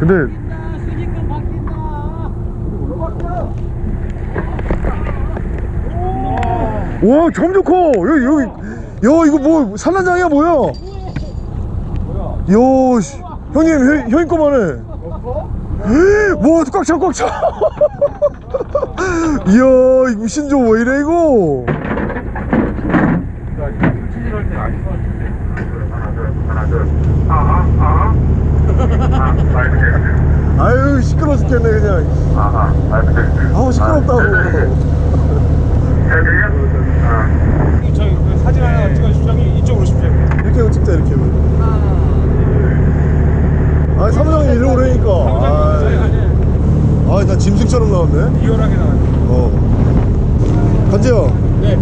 근데. 와 점점 커 여기 여기 야 이거 뭐 산란장이야 뭐야? 야 씨. 형님 형, 형님 거만해. 와 꽉차 꽉차. 이야 이거 신조 왜 이래 이거? 아 유 시끄러 죽겠네 그냥. 아우 시끄럽다고. 저희 그 사진 하나 찍어주시죠. 이쪽으로 오십시오. 이렇게 찍자 이렇게 아 사무장님 이리 오라니까. 아나 짐승처럼 나왔네. 리얼하게 나왔네. 어. 간지야 네.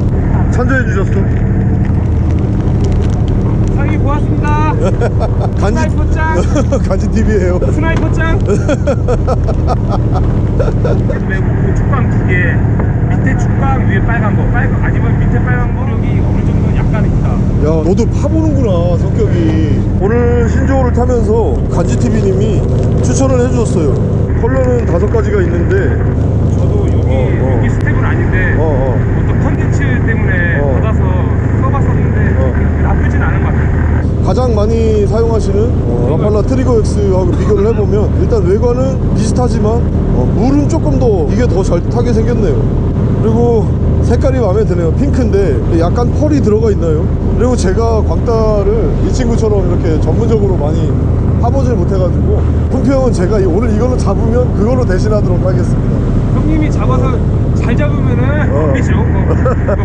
찬조해 주셨어 고맙습니다. 간지 스나이퍼 짱. 간지 TV에요 스나이퍼 짱. 그 축방 두 개. 밑에 축방 위에 빨간 거. 빨간 아니면 밑에 빨간 거 여기 어느 정도 약간 있다. 야 너도 파보는구나 성격이 오늘 신조어를 타면서 간지 TV님이 추천을 해주셨어요 컬러는 다섯 가지가 있는데 저도 여기 어, 어. 여기 스텝은 아닌데 어, 어. 컨텐츠 때문에 어. 받아서 써봤었는데 어. 나쁘진 않은 것 같아요. 가장 많이 사용하시는 어, 라팔라 트리거 X하고 비교를 해보면 일단 외관은 비슷하지만 어, 물은 조금 더 이게 더 잘 타게 생겼네요. 그리고 색깔이 마음에 드네요. 핑크인데 약간 펄이 들어가 있나요? 그리고 제가 광따를 이 친구처럼 이렇게 전문적으로 많이 파보질 못해가지고 품평은 제가 이- 오늘 이걸로 잡으면 그걸로 대신하도록 하겠습니다. 형님이 잡아서 잘 잡으면은 어. 이죠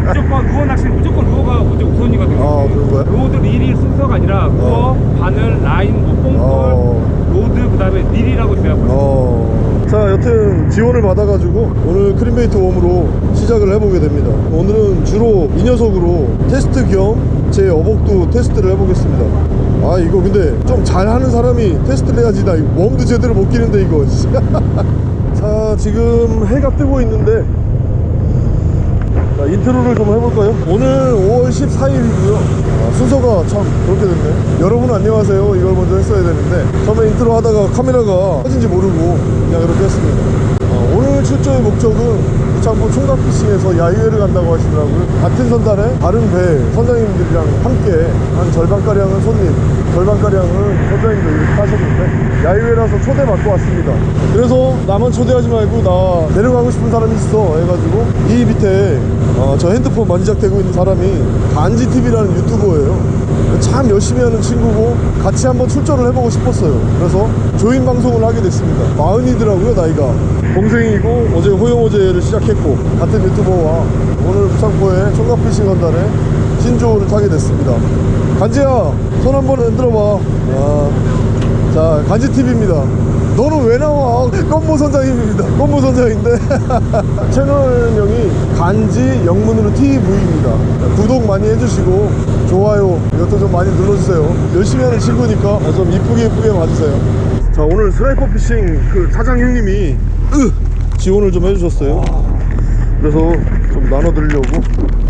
무조건 루어 낚시는 무조건 루어가 무조건 우선이거든요. 아, 그런 거야? rod 릴이 순서가 아니라 루어, 바늘, 라인, 뭐 뽕돌, 어. rod 그 다음에 릴이라고 있어요. 어... 자 여튼 지원을 받아가지고 오늘 크림베이트 worm으로 시작을 해보게 됩니다 오늘은 주로 이 녀석으로 테스트 겸 제 어복도 테스트를 해보겠습니다 아 이거 근데 좀 잘하는 사람이 테스트를 해야지 나 worm도 제대로 못 끼는데 이거 자 지금 해가 뜨고 있는데 자 인트로를 좀 해볼까요? 오늘 5월 14일이고요. 순서가 참 그렇게 됐네 여러분 안녕하세요. 이걸 먼저 했어야 되는데 처음에 인트로 하다가 카메라가 꺼진지 모르고 그냥 이렇게 했습니다. 어, 오늘 출조의 목적은 무창포 총각피싱에서 야유회를 간다고 하시더라고요. 같은 선단에 다른 배 선장님들이랑 함께 한 절반가량은 손님 절반가량은 선장님들 하셨는데 야유회라서 초대 받고 왔습니다. 그래서 나만 초대하지 말고 나 데려가고 싶은 사람이 있어 해가지고 이 밑에 어, 저 핸드폰 만지작대고 있는 사람이 간지TV라는 유튜버예요 참 열심히 하는 친구고 같이 한번 출전을 해보고 싶었어요. 그래서 조인 방송을 하게 됐습니다. 마흔이더라고요 나이가. 동생이고 어제 호영호제를 시작했고 같은 유튜버와 오늘 무창포의 총각피싱 선단에 신조호를 타게 됐습니다. 간지야 손 한번 흔들어봐. 아, 자 간지TV입니다. 너는 왜 나와? 껌모 선장님입니다. 껌모 선장인데. 채널명이 간지 영문으로 TV입니다. 구독 많이 해주시고 좋아요 이것도 좀 많이 눌러주세요. 열심히 하는 친구니까 좀 이쁘게 이쁘게 봐주세요. 자 오늘 스나이퍼 피싱 그 사장 형님이 으! 지원을 좀 해주셨어요. 그래서 좀 나눠드리려고.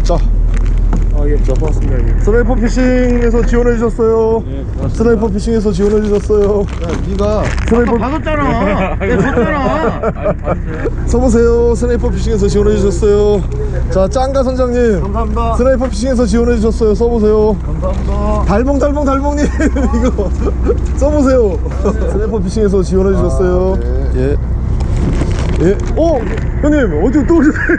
자 아 예, 자, 고맙습니다. Sniper Fishing에서 지원해 주셨어요 예, 고맙습니다. Sniper Fishing에서 지원해 주셨어요 네가 Sniper 받았잖아. 내가 줬잖아. 써보세요 Sniper Fishing에서 지원해 주셨어요 자 짱가 선장님 감사합니다. Sniper Fishing에서 지원해 주셨어요 써보세요 감사합니다. 달봉 달봉 달봉님 이거 써보세요 Sniper Fishing에서 지원해 주셨어요 예. 예. 어? 형님 어디 또 오셨어요?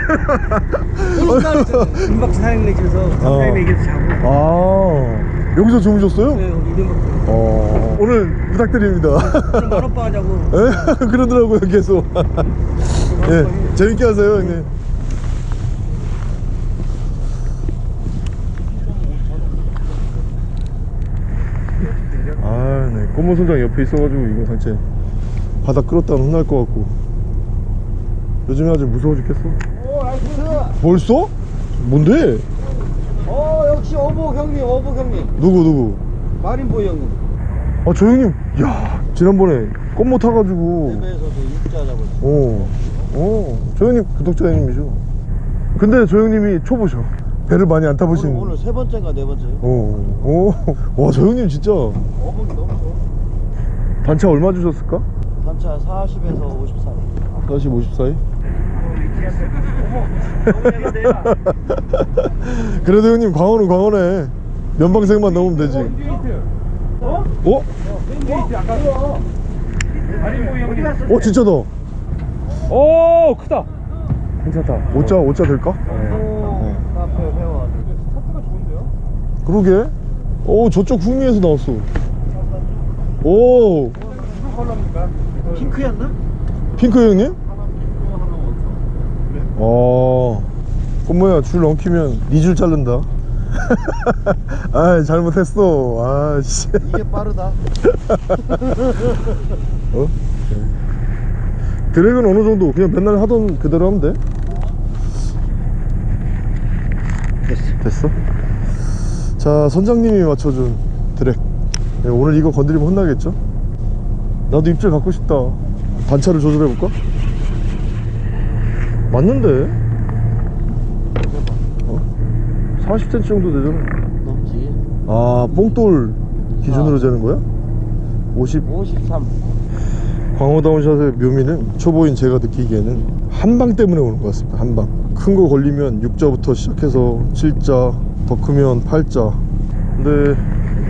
김박지 사장님 집에서 사장님 얘기해서 자고. 아. 여기서 주무셨어요? 네, 우리 이름박 어. 오늘 부탁드립니다. 만원빵 하자고. 예? 그러더라고요 계속. 예 재밌게 하세요 형님. 아네. 꽃무 선장 옆에 있어가지고 이거 단체 바다 끌었다가 혼날 것 같고. 요즘에 아주 무서워 죽겠어. 벌써? 뭔데? 어, 역시 어복 형님, 어복 형님. 누구 누구? 마린보이 형님. 아저 형님 야 지난번에 꽃무 타가지고 집에서도 육자 잡았어. 어, 어, 저 형님 구독자 형님이죠. 근데 저 형님이 초보셔. 배를 많이 안 타보신. 오늘, 오늘 세 번째인가 네 번째요? 어, 어, 와, 저 형님 진짜 어복이 너무 좋아. 단차 얼마 주셨을까? 단차 40에서 50 사이 40, 50 사이? 그래도 형님 광어는 광어네 면방생만 넘으면 되지 어? 어? 어 진짜다 오 크다 괜찮다 5자 5자 될까? 좋은데요? 그러게 오 저쪽 북미에서 나왔어 오? 핑크였나? 핑크 형님? 어. 꽃모야 줄 넘기면 네줄 자른다. 아 잘못했어. 아씨. 이게 빠르다. 어? 드랙은 어느 정도 그냥 맨날 하던 그대로 하면 돼? 됐어. 됐어? 자 선장님이 맞춰준 드랙. 네, 오늘 이거 건드리면 혼나겠죠? 나도 입질 갖고 싶다. 단차를 조절해볼까? 맞는데? 어? 40cm 정도 되잖아. 넘지. 아 뽕돌 기준으로 아. 재는 거야? 50 53 광어다운 샷의 묘미는 초보인 제가 느끼기에는 한 방 때문에 오는 것 같습니다. 한 방. 큰 거 걸리면 6자부터 시작해서 7자 더 크면 8자. 근데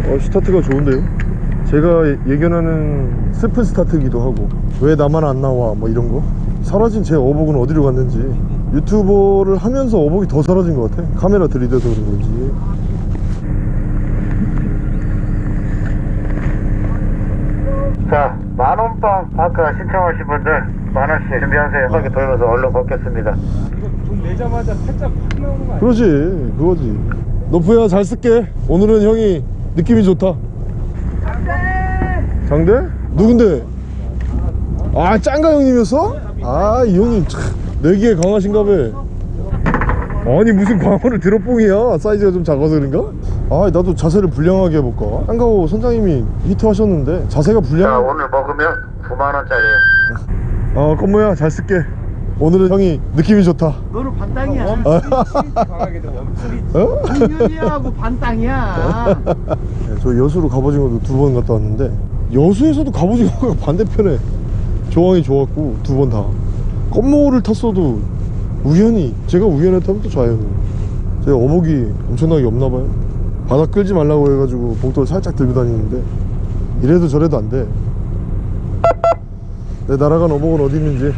어, 스타트가 좋은데요? 제가 예- 예견하는 스프 스타트기도 하고 왜 나만 안 나와? 뭐 이런 거 사라진 제 어복은 어디로 갔는지 유튜버를 하면서 어복이 더 사라진 것 같아 카메라 들이대서 그런 건지 자, 만원빵 아까 신청하신 분들 만원씩 준비하세요. 한바퀴 돌면서 얼른 걷겠습니다. 이거 돈 내자마자 살짝 팍 나오는 거 아니야? 그러지 그거지 너프야 잘 쓸게 오늘은 형이 느낌이 좋다 장대 장대? 누군데? 아 짱가 형님이었어? 아 이 형님 참 내기에 강하신가 봐. 아니 무슨 광어를 드롭봉이야? 사이즈가 좀 작아서 그런가? 아 나도 자세를 불량하게 해볼까? 짱가호 선장님이 히트하셨는데 자세가 자, 불량? 오늘 먹으면 9만원짜리에요. 어 건모야 잘 쓸게. 오늘은 형이 느낌이 좋다. 너는 반땅이야. 강하게 돼 원풀이 어? 당연히하고 반땅이야. 네, 저 여수로 갑오징어도 두 번 갔다 왔는데 여수에서도 갑오징어가 반대편에 조항이 좋았고 두 번 다. 껌모를 탔어도 우연히 제가 우연했다면 또 좌연히 제가 어복이 엄청나게 없나봐요. 바닥 끌지 말라고 해가지고 복도를 살짝 들고 다니는데 이래도 저래도 안돼. 내 날아간 어복은 어디 있는지.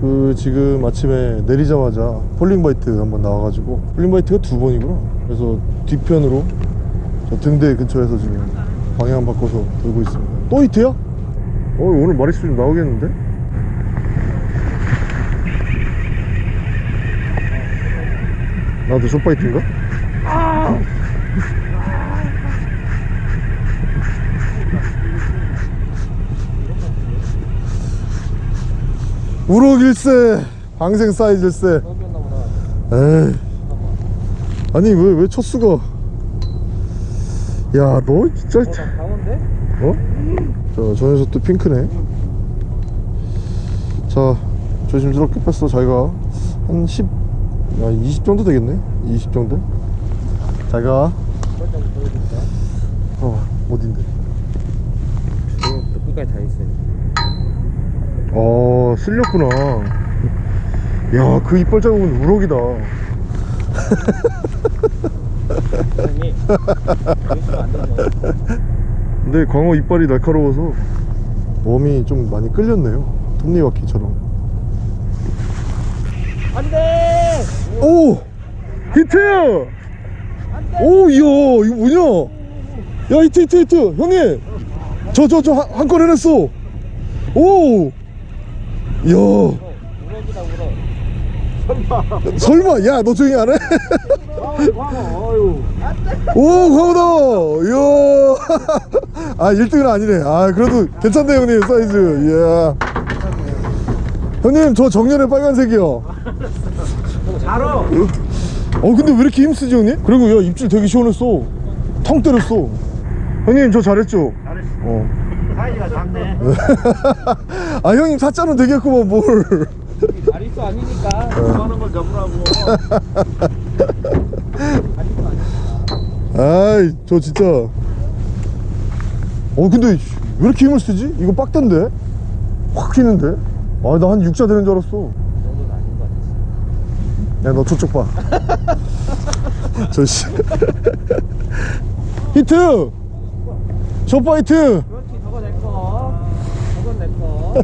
그 지금 아침에 내리자마자 falling bite 한번 나와가지고 falling bite가 두 번이구나. 그래서 뒤편으로 저 등대 근처에서 지금 방향 바꿔서 돌고 있습니다 또 히트야? 어 오늘 마리수 좀 나오겠는데? 나도 숏바이트인가? 우럭일세 방생 사이즈일세 에이 아니 왜 왜 첫수가 야 너 진짜 강원데? 어? 자, 저 녀석도 핑크네. 자, 조심스럽게 뺐어. 자기가 한 10, 야, 20 정도 되겠네. 20 정도. 자기가. 어, 어딘데? 끝까지 다 있어요 어, 쓸렸구나. 야, 그 이빨 자국은 우럭이다. 되죠 근데 광어 이빨이 날카로워서 웜이 좀 많이 끌렸네요. 톱니바퀴처럼. 안돼 오! 히트! 오, 이야, 이거 뭐냐? 야, 히트, 히트, 히트! 형님! 저, 저, 저, 한건 해냈어! 오! 이야, 우럭 설마, 야, 너 조용히 안 해? 오, 광어다! 이야! 아, 1등은 아니네. 아, 그래도 괜찮네, 형님, 사이즈. 이야. 형님, 저 정렬의 빨간색이요. 잘어 어 근데 왜 이렇게 힘쓰지 형님? 그리고 야 입질 되게 시원했어 텅 때렸어 형님 저 잘했죠? 잘했어 어. 사이즈가 작네 아 형님 사자는 되겠구만 뭘 마리수 아니니까 그만한 걸 잡으라고 아이 저 진짜 어 근데 왜 이렇게 힘을 쓰지? 이거 빡던데? 확 휘는데? 아 나 한 6자 되는 줄 알았어. 야 너 저쪽 봐 저씨 히트 short bite 그렇지, 저거 내 거. 저건 내 거.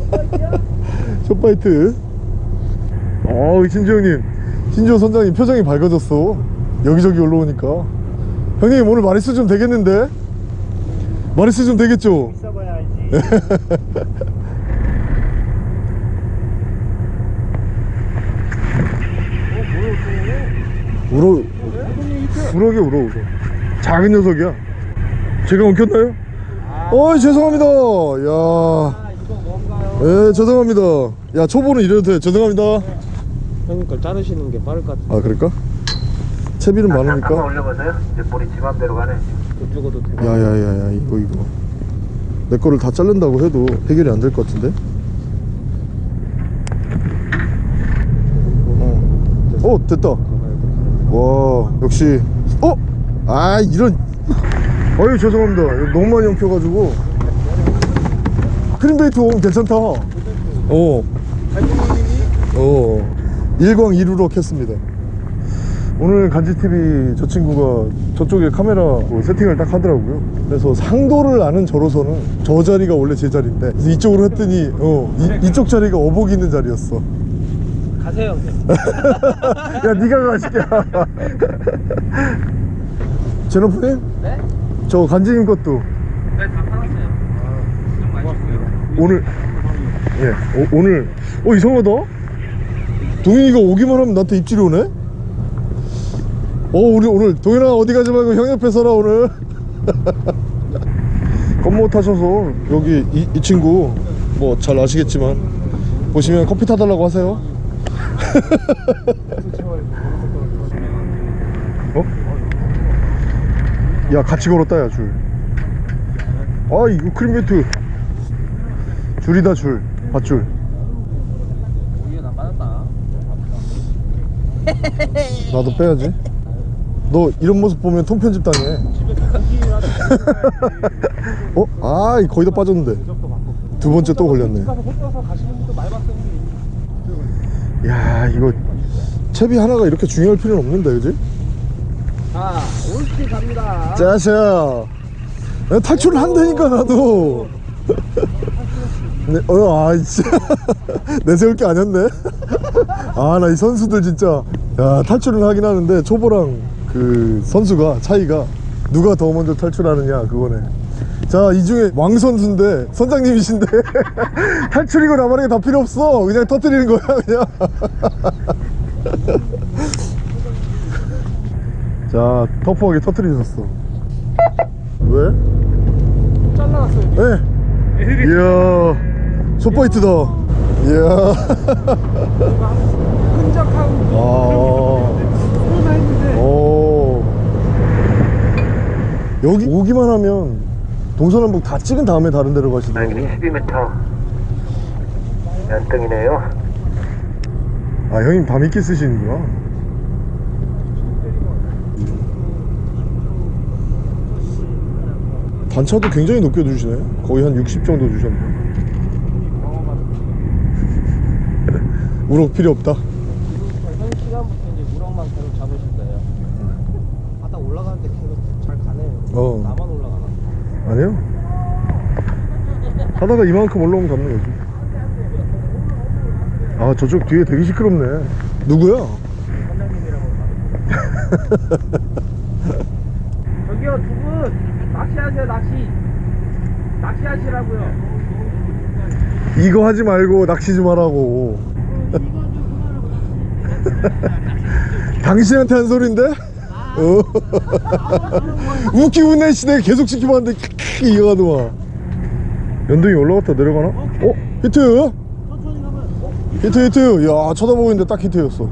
short bite 어우 형님 신주 선장님 표정이 밝아졌어 여기저기 올라오니까 형님 오늘 마릿수 좀 되겠는데? 마릿수 좀 되겠죠? 있어봐야. 울어 우럭이 울어 울어 작은 녀석이야 제가 엉켰나요? 어이 죄송합니다 야 아? 예, 죄송합니다. 야, 초보는 이래도 돼. 죄송합니다. 형님 걸 자르시는 게 빠를 것 같아. 아, 그럴까? 채비는 많으니까. 올려보세요. 이제 볼이 지 맘대로 가네. 그쪽으로 되고. 야, 야, 야, 야, 이거, 이거. 내 거를 다 자른다고 해도 해결이 안 될 것 같은데? 어, 어, 됐다. 와, 역시. 어? 아, 이런. 어유 죄송합니다. 너무 많이 엉켜가지고. 크림베이트 오면 괜찮다. 어. 어. 일광 이루로 켰습니다. 오늘 간지TV 저 친구가 저쪽에 카메라 뭐 세팅을 딱 하더라고요. 그래서 상도를 아는 저로서는 저 자리가 원래 제 자리인데 이쪽으로 했더니 어, 이, 이쪽 자리가 어복 있는 자리였어. 가세요. 야, 네가 가, 시끼야. 제노프님? 네? 저 간지님 것도 네, 다 팔았어요. 좀 많이 줬어요. 오늘 예 오, 오늘 어 이상하다 동현이가 오기만 하면 나한테 입질이 오네 어 우리 오늘 동현아 어디 가지 말고 형 옆에 서라 오늘. 건모 타셔서 여기 이, 이 친구 뭐 잘 아시겠지만 보시면 커피 타달라고 하세요. 어? 야 같이 걸었다 야줄아 이거 크림베이트. 줄이다 줄. 밧줄. 나도 빼야지 너 이런 모습 보면 통편집 당해 어? 아 거의 다 빠졌는데 두 번째 또 걸렸네. 야 이거 채비 하나가 이렇게 중요할 필요는 없는데 그지? 자, 올스티 갑니다. 짜샤 탈출을 한다니까 나도 네, 어, 아, 진짜. 내세울 게 아니었네. 아, 나 이 선수들 진짜. 야, 탈출을 하긴 하는데, 초보랑 그 선수가, 차이가, 누가 더 먼저 탈출하느냐, 그거네. 자, 이 중에 왕 선수인데, 선장님이신데, 탈출이고 나발이고 다 필요 없어. 그냥 터뜨리는 거야, 그냥. 자, 터프하게 터뜨리셨어. 왜? 잘라놨어요. 네. 이야, 숏바이트다. 이야. 끈적하고 아. 설마 했는데. 오. 여기 오기만 하면 동서남북 다 찍은 다음에 다른 데로 가시더라고요. 12m. 연등이네요. 아, 형님 밤이끼 쓰시는구나. 단차도 굉장히 높게 주시네. 거의 한 60 정도 주셨네. 우럭 필요 없다. 현 시간부터 이제 우럭만 계속 잡으실 거예요. 바닥 올라가는데 계속 잘 가네요. 어. 나만 올라가나? 아니요. 하다가 이만큼 올라오면 잡는 거지. 아, 저쪽 뒤에 되게 시끄럽네. 누구야? 선장님이라고 저기요 두 분 낚시하세요 낚시 낚시하시라고요 이거 하지 말고 낚시 좀 하라고. 당신한테 한 소린데? 어. 웃기고 있네 시대 계속 지켜봤는데 크크 이어가더만. 연동이 올라갔다 내려가나? 어? 히트? 히트 히트. 야 쳐다보고 있는데 딱 히트였어.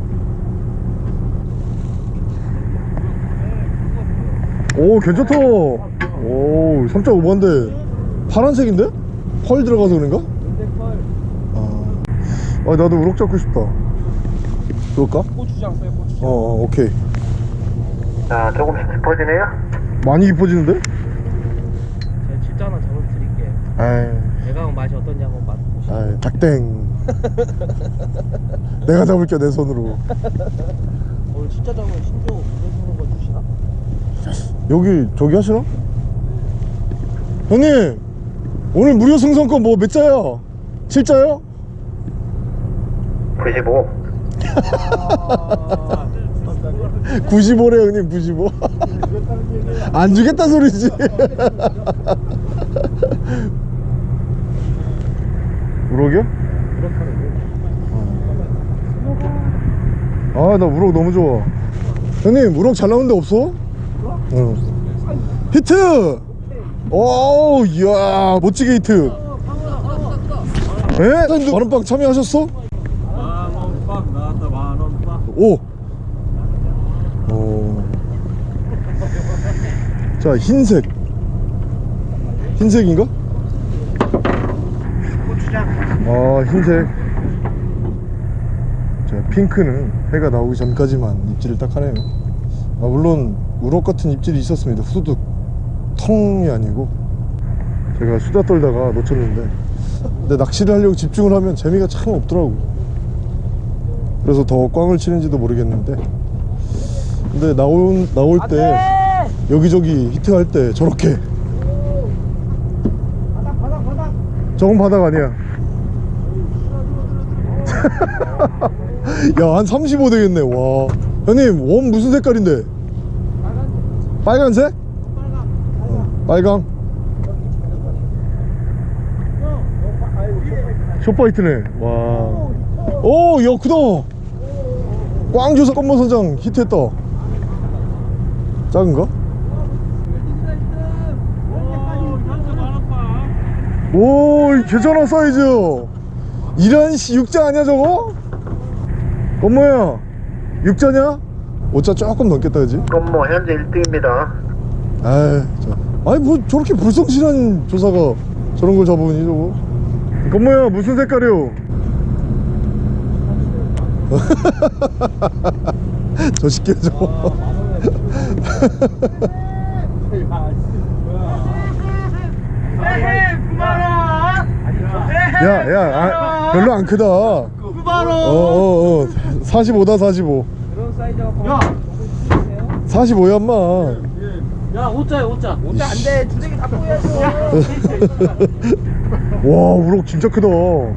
오 괜찮다. 오 3.5반데 파란색인데? 펄 들어가서 그런가? 아, 아 나도 우럭 잡고 싶다. 그럴까? 고추장 써요 고추장 어, 어 오케이. 자, 조금씩 깊어지네요. 많이 깊어지는데? 제가 진짜 하나 잡았어요 아이 대강 맛이 어떤지 한번 맛보시죠. 닭땡 내가 잡을게 내 손으로 오늘 진짜 잡으면 신조 무슨 거 주시나? 여기 저기 하시나? 형님 오늘 무료 승선권 뭐 몇 자야? 7자요? 95 95래 형님 95 안 주겠다 소리지 우럭이요? 아나 우럭 너무 좋아 형님 우럭 잘 나오는 데 없어? 응 히트! 오 이야 멋지게 히트 에? 만원빵 참여하셨어? 만원빵 나왔다 만원빵 오. 오. 자, 흰색. 흰색인가? 고추장 아, 흰색. 자, 핑크는 해가 나오기 전까지만 입질을 딱 하네요. 아, 물론 우럭 같은 입질이 있었습니다. 후두둑 텅이 아니고 제가 수다 떨다가 놓쳤는데 근데 낚시를 하려고 집중을 하면 재미가 참 없더라고. 그래서 더 꽝을 치는지도 모르겠는데 근데 나올 나올 때 여기저기 히트할 때 저렇게. 바닥 바닥 바닥. 저건 바닥 아니야. 야 한 35 되겠네. 와. 형님 원 무슨 색깔인데? 빨간색? 어, 빨강. 쇼파이트네. 와 오 야 크다. 꽝줘서 껌모선장 히트했다. 작은가? 오 괜찮아 사이즈 이런 씨 육자 아니야 저거? 엄마야 육자냐? 오자 조금 넘겠다 그지? 뭐 현재 1등입니다 아이 저, 아니 뭐 저렇게 불성실한 조사가 저런 걸 잡으니 저거 건모야 무슨 색깔이요? 저 시끼 저거 야 야 아, 별로 안 크다. 9만원 어어어. 45다 45 그런 사이즈가 야. 45야 인마. 야, 5자야, 5자. 5자 안 돼. 주댕이 다 보여야죠. 와 우럭 진짜 크다. 어,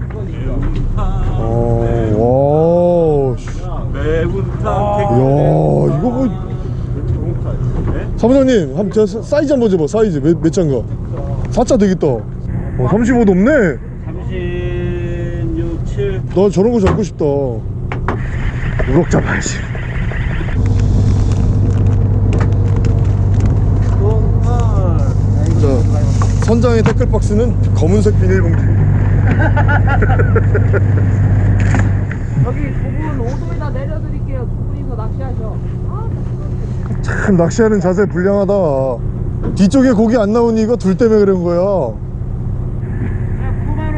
와 씨. 매운탕 야 이거 뭐. 사무장님 한번 저 사- 사이즈 한번 줘봐 사이즈. 몇, 몇 잔가? 4자 되겠다. 어, 35 넘네 36, 7나 저런 거 잡고 싶다 우럭 잡아야지 자 선장의 태클박스는 검은색 비닐봉지 여기 두분 5도에다 내려드릴게요. 두 분이서 낚시하셔. 참 낚시하는 자세 불량하다 뒤쪽에 고기 안 나오니 이거 둘 때문에 그런 거야 9만원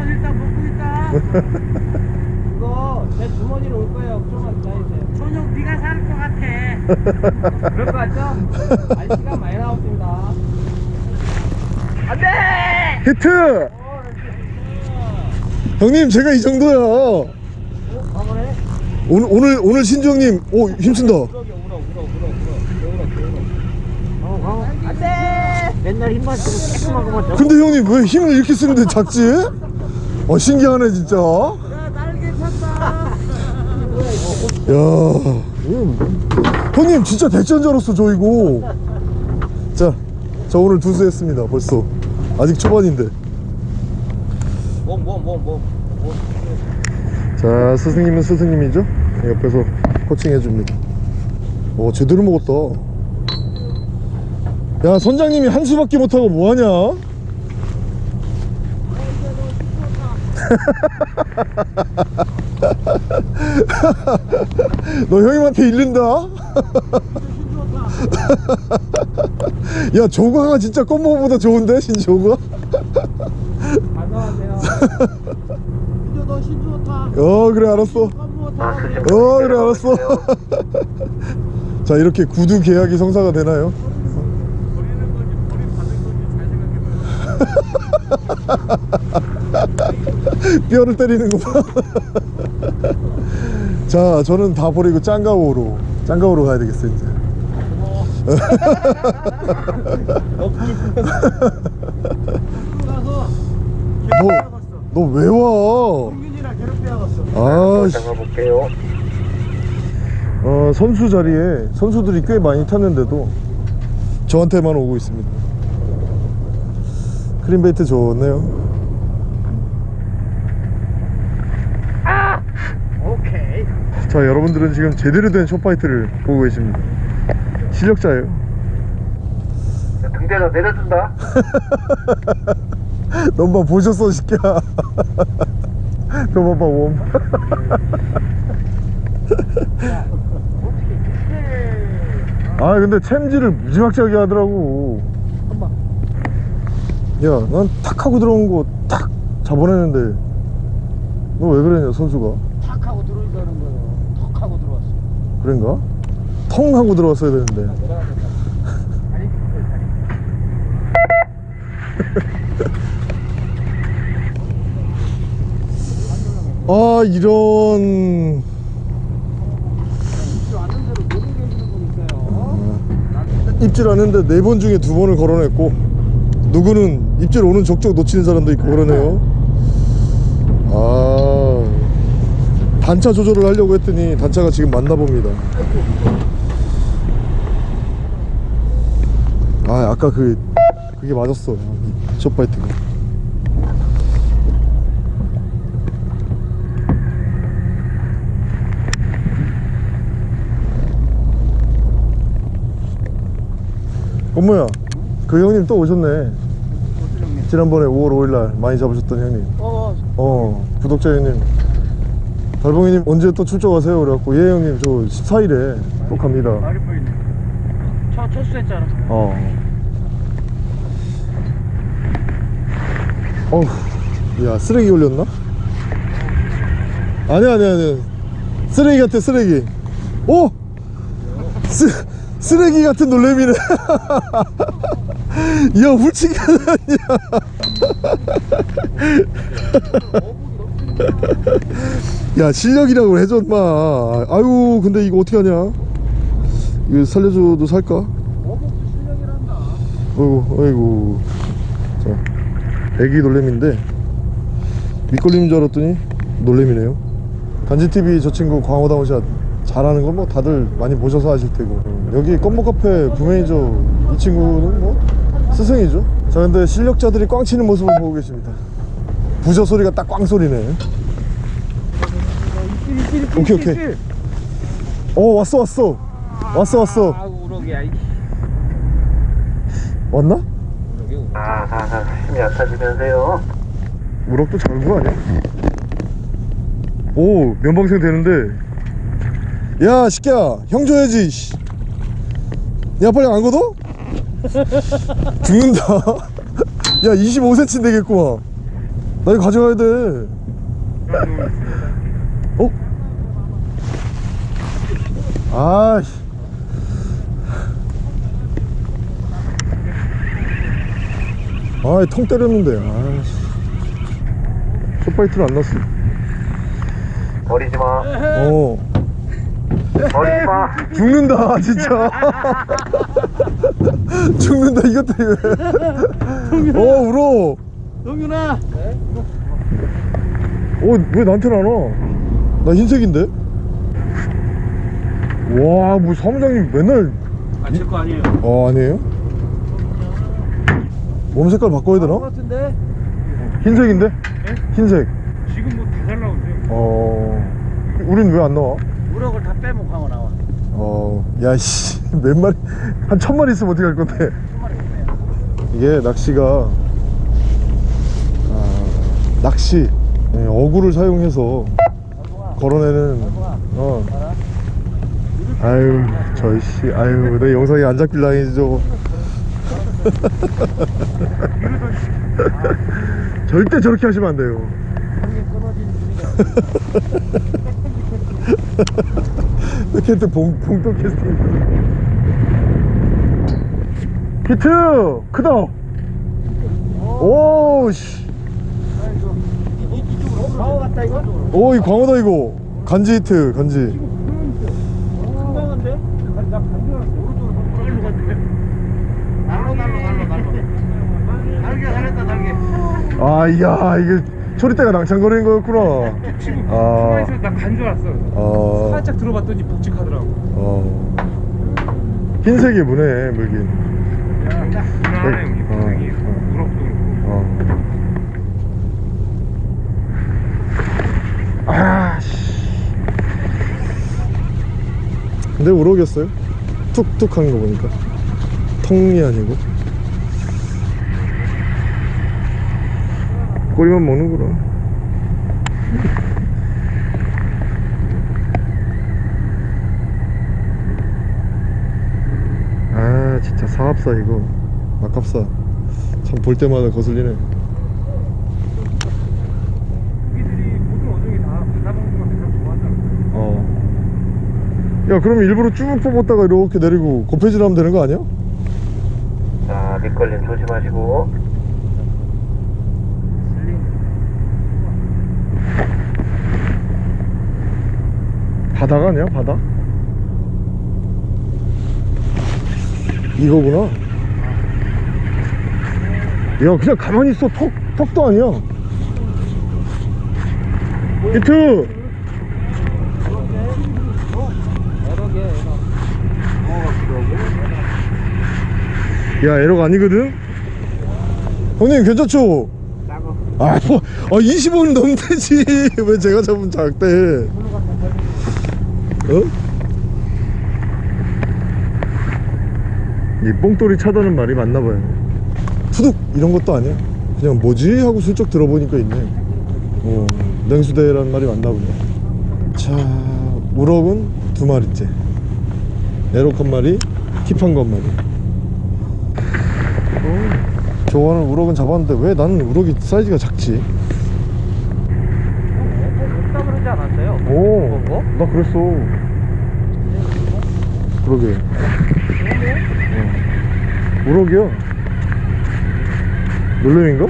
일단 먹고 있다. 이거 제 주머니로 올 거예요. 좀만 기다리세요. 저녁 네가 사는 것 같아. 그럴 것 같죠? 시간 많이 나왔습니다. 안 돼! 히트! 형님 제가 이 정도야 가보네. 오늘 오늘 오늘 신주 형님 오 힘쓴다 우럭이 우럭, 우럭, 우럭, 우럭, 우럭, 우럭. 안 돼! 맨날 힘만 쓰고 그만 근데 형님 왜 힘을 이렇게 쓰는데 작지? 어 신기하네 진짜 야 날개 탔다. 형님 진짜 대전 줄 알았어 저 이거. 자 저 오늘 두수 했습니다 벌써. 아직 초반인데. 자 스승님은 스승님이죠? 옆에서 코칭 해줍니다. 오 제대로 먹었다. 야 선장님이 한 수밖에 못하고 뭐하냐 너 형님한테 잃는다 야 조과가 진짜 껌먹어보다 좋은데 신조가 안녕하세요. 이제 너 신주 타. 어 그래 알았어 어 그래 알았어 자 이렇게 구두 계약이 성사가 되나요? 뼈를 때리는구만 자 저는 다 버리고 짱가오로 짱가오로 가야 되겠어 이제 너왜 와? 아씨 잡아볼게요. 어, 선수 자리에 선수들이 꽤 많이 탔는데도 저한테만 오고 있습니다. 크림베이트 좋네요. 오케이. 자, 여러분들은 지금 제대로 된 숏파이트를 보고 계십니다. 실력자예요. 등대에서 내려준다. 넌봐 보셨어, 시끼야. 저 봐봐, 웜. 아, 근데 챔질을 무지막지하게 하더라고. 야, 난 탁 하고 들어온 거 탁 잡아내는데 너 왜 그러냐, 선수가? 탁 하고 들어오니까는 거예요. 턱 하고 들어왔어. 그런가? 텅 하고 들어왔어야 되는데. 다리. 아, 이런. 입질 하는데 네 번 중에 두 번을 걸어냈고 누구는 입질 오는 족족 놓치는 사람도 있고 그러네요. 아 단차 조절을 하려고 했더니 단차가 지금 맞나 봅니다. 아 아까 그 그게 맞았어. 숏바이트가. 엄마야? 그 형님 또 오셨네 지난번에 5월 5일날 많이 잡으셨던 형님 어, 어 구독자 형님 달봉이님 언제 또 출조하세요 그래갖고 예 형님 저 14일에 또 갑니다 말이 보이네. 저 철수했잖아. 어 어우 야 쓰레기 올렸나? 아니야 아니야 아니야 쓰레기 같아 쓰레기 오! 쓰, 쓰레기 같은 놀래미네 야 훌치가 아니야. 야 실력이라고 해줘 인마. 아유 근데 이거 어떻게 하냐? 이거 살려줘도 살까? 어이구 어이구. 자 애기 놀래미인데. 밑걸림인 줄 알았더니 놀래미네요. 단지TV 저 친구 광어 down shot 잘하는 건 뭐 다들 많이 보셔서 아실 테고. 여기 껌모 카페 부매니저 이 친구는 뭐 스승이죠 자 근데 실력자들이 꽝 치는 모습을 보고 계십니다 부저 소리가 딱 꽝 소리네 오케이 오케이 어 왔어 왔어 왔어 왔어 아, 우럭이야. 이 왔나? 아, 아, 아, 힘이 얕아지면서요. 우럭도 작은 거 아니야? 오 면방생 되는데 야 시끼야 형 줘야지 씨. 야 빨리 안 걷어? 죽는다. 야 25cm 되겠구만. 나 이거 가져가야 돼. 어? 아씨. 아이 통 때렸는데. 아씨. 숏바이트를 안 났어. 버리지 마. 어. 버리지 마. 죽는다 진짜 죽는다 이것 때문에 어 울어 동윤아. 어왜 나한테는 안 와? 나 흰색인데? 와뭐 사무장님 맨날 아, 제거 아니에요. 어 아니에요? 몸 색깔 바꿔야 되나? 같은데? 흰색인데? 흰색 지금 뭐 다 잘 나오는데. 어 우린 왜 안 나와? 우럭을 다 빼먹고 하고 나와. 어, 야씨, 몇 마리, 한 천 마리 있으면 어떻게 할 건데? 이게 낚시가, 아, 낚시, 예, 어구를 사용해서 걸어내는, 어. 아유, 저씨, 아유, 내 영상이 안 잡힐 라인이지, 저거. 절대 저렇게 하시면 안 돼요. 이렇게 또 봉, 봉동 캐스팅. 히트 크다 오씨. 오이 광어다 이거. 간지 히트 간지. 아야 이게 초리대가 낭창거리는 거였구나. 치고 아. 가만히 나간 줄 알았어 아, 살짝 들어봤더니 묵직하더라고 어. 흰색이 무네, 물긴. 그만해 여기 어. 고생이 우럭도 그렇고 어. 아, 씨. 근데 우럭이었어요? 툭툭한 거 보니까. 통이 아니고. 꼬리만 먹는구나. 아, 진짜 사합사 이거. 아깝사. 참 볼 때마다 거슬리네. 어. 야, 그럼 일부러 쭉 뽑았다가 이렇게 내리고 곱해질 하면 되는 거 아니야? 자 밑걸림 조심하시고 바다가 아니야, 바다? 이거구나. 야, 그냥 가만히 있어. 턱, 턱도 아니야. 히트! 야, 에러가 아니거든? 형님, 괜찮죠? 아, 뭐, 아, 20원 넘대지. 왜 제가 잡으면 작대? 어? 이 뽕돌이 차다는 말이 맞나봐요. 푸둑! 이런 것도 아니야. 그냥 뭐지? 하고 슬쩍 들어보니까 있네. 어, 냉수대라는 말이 맞나 보네. 자, 우럭은 두 마리째. 에럭 한 마리, 킵한 거 한 마리. 어, 저거는 우럭은 잡았는데 왜 나는 우럭이 사이즈가 작지? 없다 그러지 않았어요? 오? 나 그랬어. 그러게. 어. 우럭이야. 놀래미인가?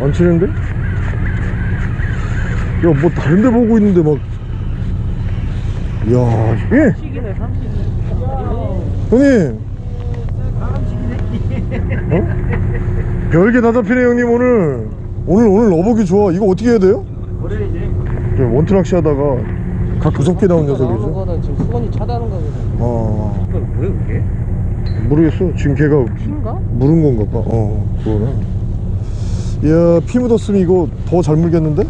안 치는데? 야, 뭐 다른 데 보고 있는데 막. 야, 예! 형님! 어? 별게 다 잡히네, 형님, 오늘. 오늘, 오늘 어복이 좋아. 이거 어떻게 해야 돼요? 원투낚시 하다가 각 구석기 나온 나오는 녀석이죠. 거는 지금 수건이 차다는 거거든 어, 이건 뭐야 그게? 모르겠어. 지금 걔가 피인가? 물은 건가 봐. 어, 그거는. 이야, 피 묻었으면 이거 더 잘 물겠는데?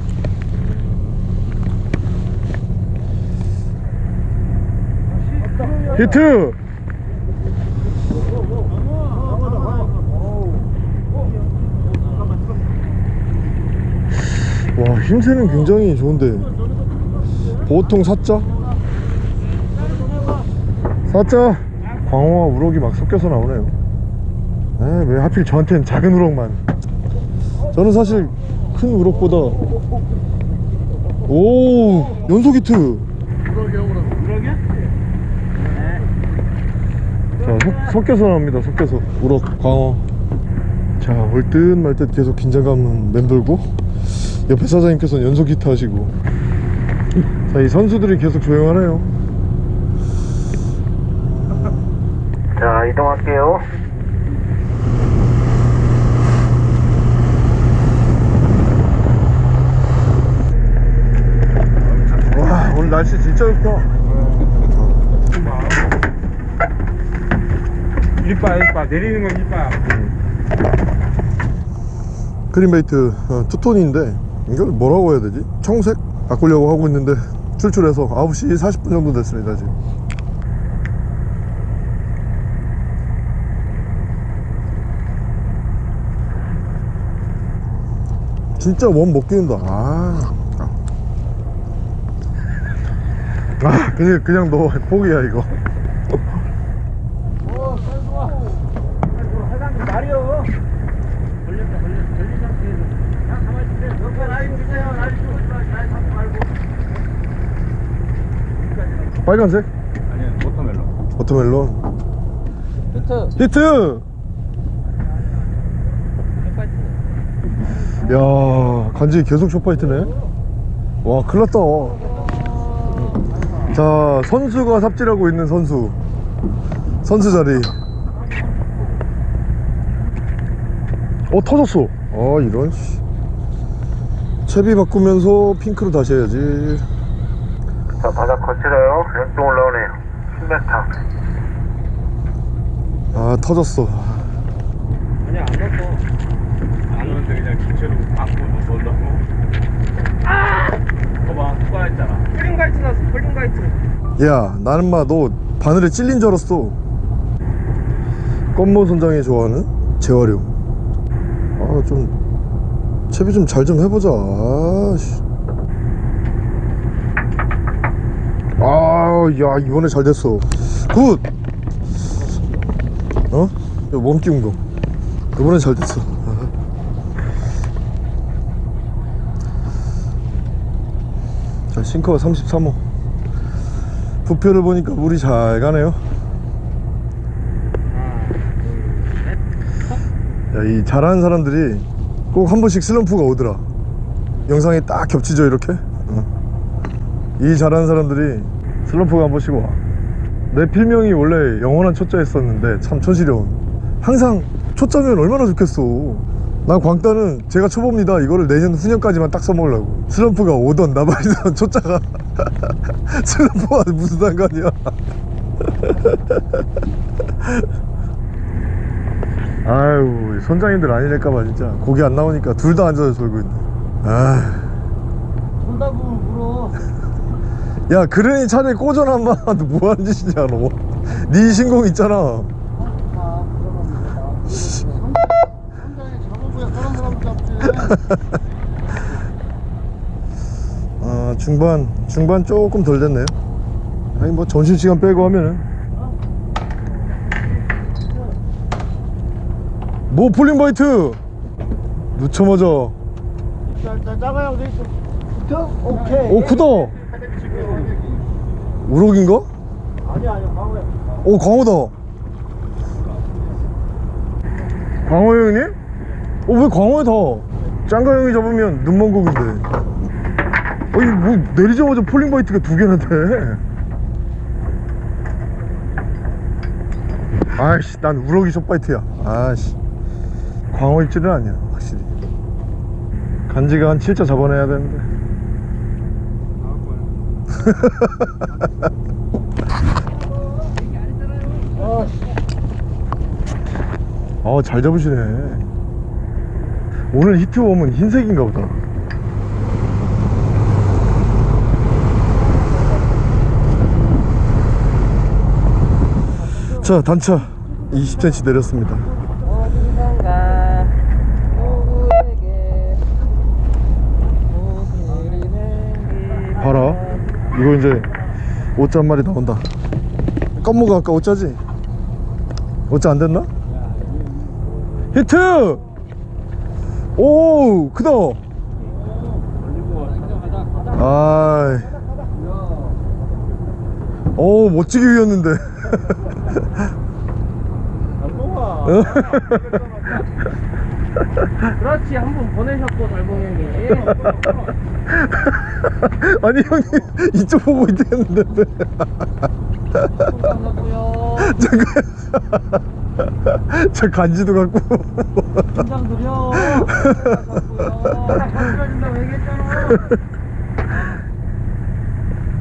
히트! 와, 힘새는 굉장히 좋은데. 보통 사자? 사자! 광어와 우럭이 막 섞여서 나오네요. 에, 왜 하필 저한테는 작은 우럭만. 저는 사실 큰 우럭보다. 오, 연속 히트! 자, 섞, 섞여서 나옵니다. 섞여서. 우럭, 광어. 자, 올 듯 말 듯 계속 긴장감은 맴돌고, 옆에 사장님께서는 연속 히트 하시고. 자, 이 선수들이 계속 조용하네요. 자 이동할게요 와, 오늘 날씨 진짜 좋다. 이빨 이빨 내리는 건 이빨 그린베이트 어, 투톤인데 이걸 뭐라고 해야 되지? 청색 바꾸려고 하고 있는데 출출해서 9시 40분 정도 됐습니다 지금 진짜 원 먹기는다 아, 아. 아 그냥 그냥 너 포기야 이거 사장님 말이요 걸렸다 걸렸다 걸린 상태에서 야 가만히 있으세요 옆에 라인 주세요 라인 주고 있지 마 라인 잡지 말고 빨간색? 아니야 워터멜론. 워터멜론. 히트! 히트! 야 간지 계속 숏파이트네. 와 큰일났다. 자 선수가 삽질하고 있는 선수. 선수 자리. 어 터졌어. 아 이런 씨. 채비 바꾸면서 핑크로 다시 해야지 자, 바닥 거칠어요. 왼쪽 올라오네요. 10m. 아 터졌어. 아니야 안 넣었어 안 오는데 그냥 기체로 바꾸고 놀라고. 아! 봐봐 투과했잖아. 폴링 가이트 나왔어 폴링 가이트. 야 나는 마 너 바늘에 찔린 줄 알았어. 껌모 선장이 좋아하는 재활용. 아 좀 채비 좀 잘좀 해보자. 아씨 아야 이번에 잘 됐어. good! 어? 이거 몸 끼운 거. 이번에 잘 됐어. 자 sinker가 33호. 부표를 보니까 물이 잘 가네요. 야, 이 잘하는 사람들이 꼭 한 번씩 슬럼프가 오더라. 영상에 딱 겹치죠 이렇게? 어. 이 잘하는 사람들이 슬럼프가 한 번씩 와 내 필명이 원래 영원한 초짜였었는데 참 촌스러운. 항상 초짜면 얼마나 좋겠어. 난 광따는 제가 초보입니다. 이거를 내년 후년까지만 딱 써먹으려고. 슬럼프가 오던 나발이던 초짜가. 슬럼프와 무슨 상관이야. 아유 선장님들 아니랄까봐 진짜. 고기 안 나오니까 둘 다 앉아서 졸고 있네. 아. 손다 보면 물어 야 그러니 차라리 꽂아놔 마너 뭐하는 짓이냐 너네 신공 있잖아. 아 중반 중반 조금 덜 됐네요 아니 뭐 점심시간 빼고 하면은 뭐오돼 있어. 붙어? 오케이. 크다 우럭인가? 아니야, 아니야, 광어야. 오 광어다. 광어 형님? 어 왜 광어에 다? 짱가 형이 잡으면 눈먼 고기인데 아니 뭐 내리자마자 falling bite가 두 개나 돼? 아이씨 난 우럭이 숏바이트야. 아이씨. 광어 입질은 아니야 확실히. 간지가 한 7자 잡아내야 되는데 아잘 잡으시네. 오늘 히트웜은 흰색인가 보다. 자 단차 20cm 내렸습니다 어디선가 누구에게 무슨 일이 봐라 이거 이제 5자 한 마리 나온다 껌무가 아까 5자지? 5자 안 됐나? 히트! 오 크다 아이 오 멋지게 위었는데 그렇지 한 번 보내셨고 달봉 형이 아니 형님 이쪽 보고 있겠는데. 감사고요. 잠깐 저 간지도 갖고. 긴장 드려 감사고요. 감사준다고 얘기했잖아.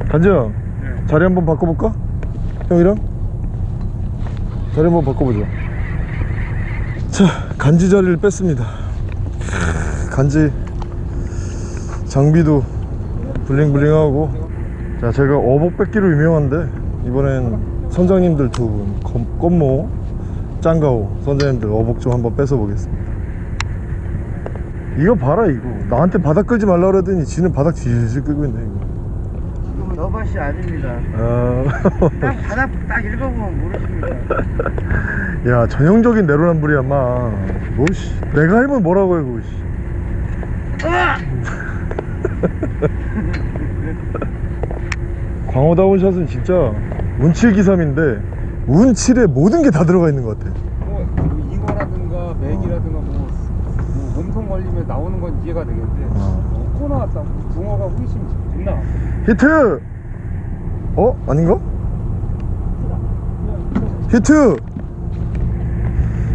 간지 형 자리 한번 바꿔볼까? 형이랑? 자리 한번 바꿔보자. 자 간지 자리를 뺐습니다. 크, 간지 장비도 블링블링하고. 자 제가 어복 뺏기로 유명한데 이번엔 선장님들 두분 껌모 짱가오 선장님들 어복 좀 한번 뺏어 보겠습니다. 이거 봐라 이거. 나한테 바닥 끌지 말라 그러더니 지는 바닥 질질 끌고 있네 이거. 이건 너밭이 아닙니다. 아, 딱 바닥 딱 읽어보면 모르십니다. 야 전형적인 내로남불이야 마. 뭐씨 내가 하면 뭐라고 해 그거 씨 광어다운 샷은 진짜 운칠기삼인데 운칠에 모든 게 다 들어가 있는 것 같아 뭐 이거라든가 맥이라든가 뭐, 뭐 몸통 걸리면 나오는 건 이해가 되겠는데 어. 어, 코 나왔다 붕어가 훨씬 존나 히트! 어? 아닌가? 히트!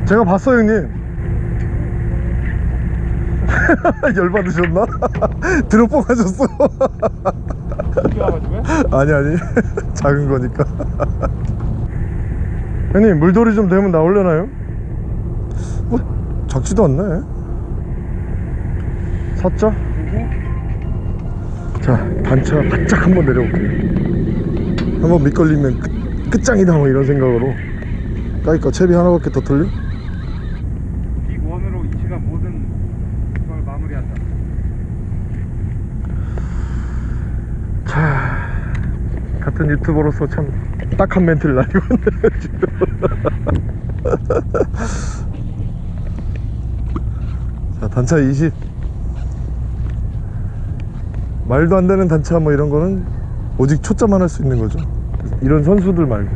제가 봤어요 형님 열받으셨나? 드롭봉 하셨어? 아니 아니 작은 거니까 형님 물돌이 좀 되면 나오려나요? 뭐 작지도 않네 사자? 자 단차 바짝 한번 내려볼게요 한번 밑걸리면 끝, 끝장이다 뭐 이런 생각으로 까이까 채비 하나밖에 더 틀려? 빅 원으로 이 시간 모든 걸 마무리한다 자 같은 유튜버로서 참 딱 한 멘트를 날리고 자 단차 20 말도 안 되는 단차 뭐 이런 거는 오직 초짜만 할 수 있는 거죠. 이런 선수들 말고.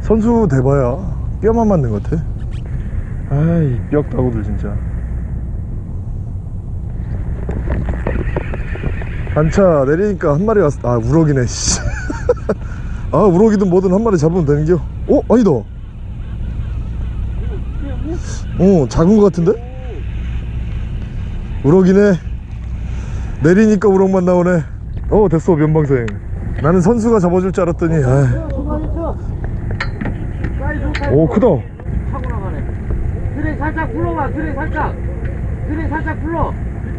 선수 돼봐야 뼈만 맞는 것 같아. 아이 뼈 따구들 진짜 단차 내리니까 한 마리 왔어 아 우럭이네 씨. 아 우럭이든 뭐든 한 마리 잡으면 되는겨 어? 아니다 어 작은 거 같은데? 우럭이네 내리니까 우럭만 나오네 어 됐어 면방생 나는 선수가 잡아줄 줄 알았더니 아. 오 크다 타고 나가네. 그래 살짝 불러봐. 그래 살짝. 그래 살짝 불러.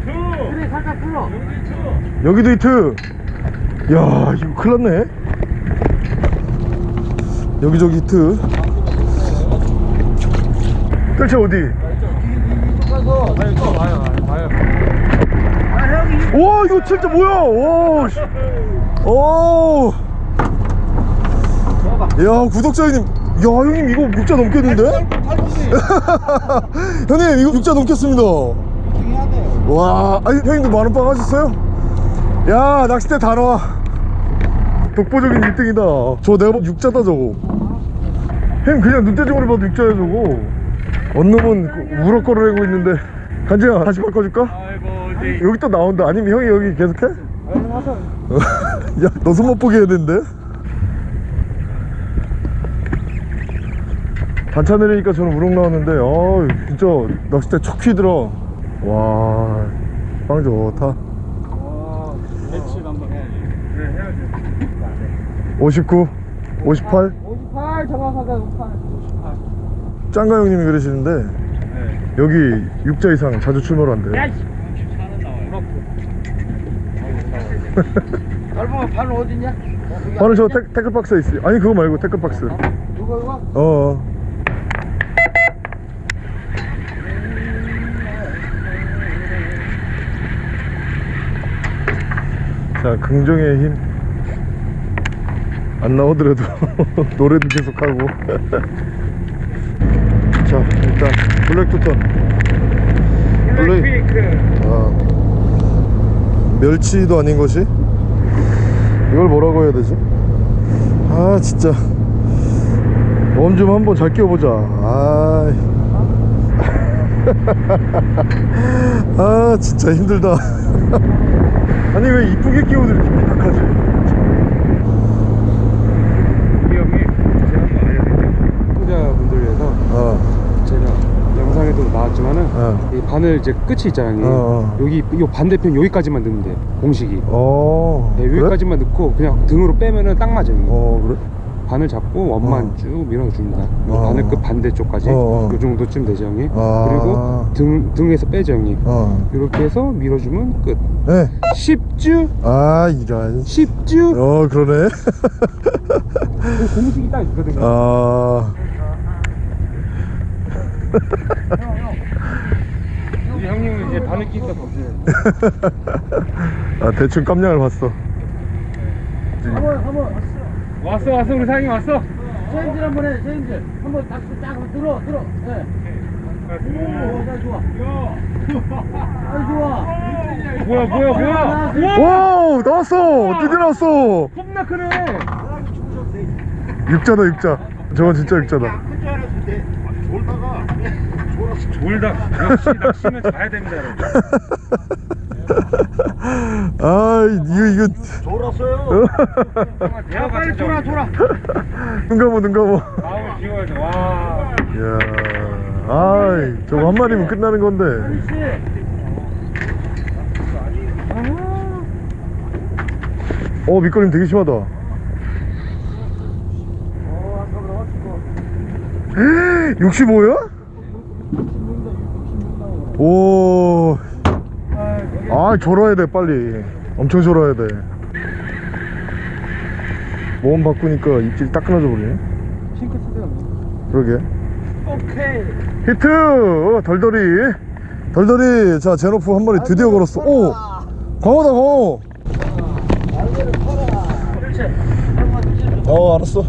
그래 살짝 불러. 여기도 히트 야 이거 큰일 났네 여기저기 히트 뜰채 어디? 와 이거 진짜 뭐야 오, 씨. 오. 야 구독자 형님 야 형님 이거 6자 넘겠는데? 형님 이거 6자 넘겠습니다 와 아니 형님도 만원빵 하셨어요? 야 낚싯대 다 나와. 독보적인 1등이다. 저 내가 봐도 6자다 저거. 형 그냥 눈대중으로 봐도 6자야 저거. 언놈은 그 우럭거를 하고 있는데. 간지야 다시 바꿔줄까? 여기 또 나온다. 아니면 형이 여기 계속해? 야너 손 못 보게 해야 되는데? 단차 내리니까 저는 우럭 나왔는데. 아 진짜 낚싯대 촉 휘더라 와 빵 좋다. 배치 한번 해야지. 그래 해야지. 59 58 58 정확하게 58. 짱가 형님이 그러시는데 네. 여기 6자 이상 자주 출몰한대 야, 씨. 넓으면 발로 어딨냐? 바로 저 태, 태클박스에 있어요. 아니 그거 말고 태클박스. 이거 이거? 어, 어. 자 긍정의 힘. 안 나오더라도 노래도 계속하고. 자 일단 블랙투턴 블랙 퀵 아, 멸치도 아닌 것이? 이걸 뭐라고 해야 되지? 아 진짜. 웜 좀 한번 잘 끼워보자. 아, 아 진짜 힘들다 아니 왜 이쁘게 끼워도 이렇게 삐딱하지 우리 형이 제가 한번 알려드릴게요 시청자분들 위해서 어, 제가 영상에도 나왔지만은 어. 이 바늘 이제 끝이 있잖아요. 어, 어. 여기 요 반대편 여기까지만 넣으면 돼요. 공식이. 어 네, 그래? 여기까지만 넣고 그냥 등으로 빼면은 딱 맞아요. 어 그래? 바늘 잡고 원만 어. 쭉 밀어줍니다. 요 어. 바늘 끝 반대쪽까지 어, 어. 요 정도쯤 되죠 형님. 아. 그리고 등 등에서 빼죠 형님. 어 이렇게 해서 밀어주면 끝. 네. 쉽죠? 아 이런 쉽죠? 어 그러네 공식이 딱 있거든요. 아 형님은 이제 바늘 끼니까 보세요 아, 대충 깜냥을 봤어 한번 한번 왔어 왔어 우리 사장님 왔어 체인지 한번 해. 체인지. 한번 딱, 딱 한번 들어 들어. 예. 오, 잘 좋아. 잘 좋아. 뭐야 뭐야 뭐야 wow 나왔어 드디어 나왔어 겁나 크네 육자다 육자 저건 진짜 육자다 역시 졸다 역시 낚시는 잘해야 됩니다 여러분 아 이거 이거. 졸았어요. 야 빨리 돌아 돌아. 눈 감어 눈 감어 마음을 비워야죠. 와. 이야. 아 저거 한 마리면 끝나는 건데. 어 밑거림 되게 심하다. 65야? 오. 아, 졸아야 돼, 빨리. 엄청 졸아야 돼. 모험 바꾸니까 입질이 딱 끊어져 버리네. 핑크 쓰세요. 그러게. 오케이. 히트! 어, 덜덜이. 덜덜이. 자, 제노프 한 마리 드디어 걸었어. 오! 광어다, 광어! 어, 알았어.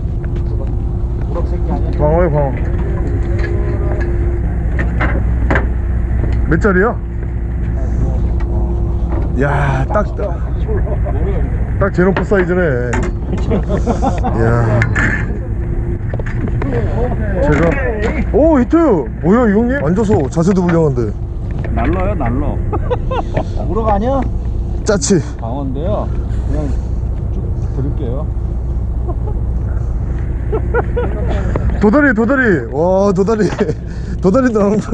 광어야, 광어. 몇 짜리야? 야, 딱, 딱, 딱 제노프 사이즈네. 이야. 제가 오 히트 뭐야 이 형님 앉아서 자세도 불량한데 날러요 날러. 우럭 아니야? 짜치 강원데요. 그냥 쭉 드릴게요. 도다리 도다리 와 도다리 도다리도 나온다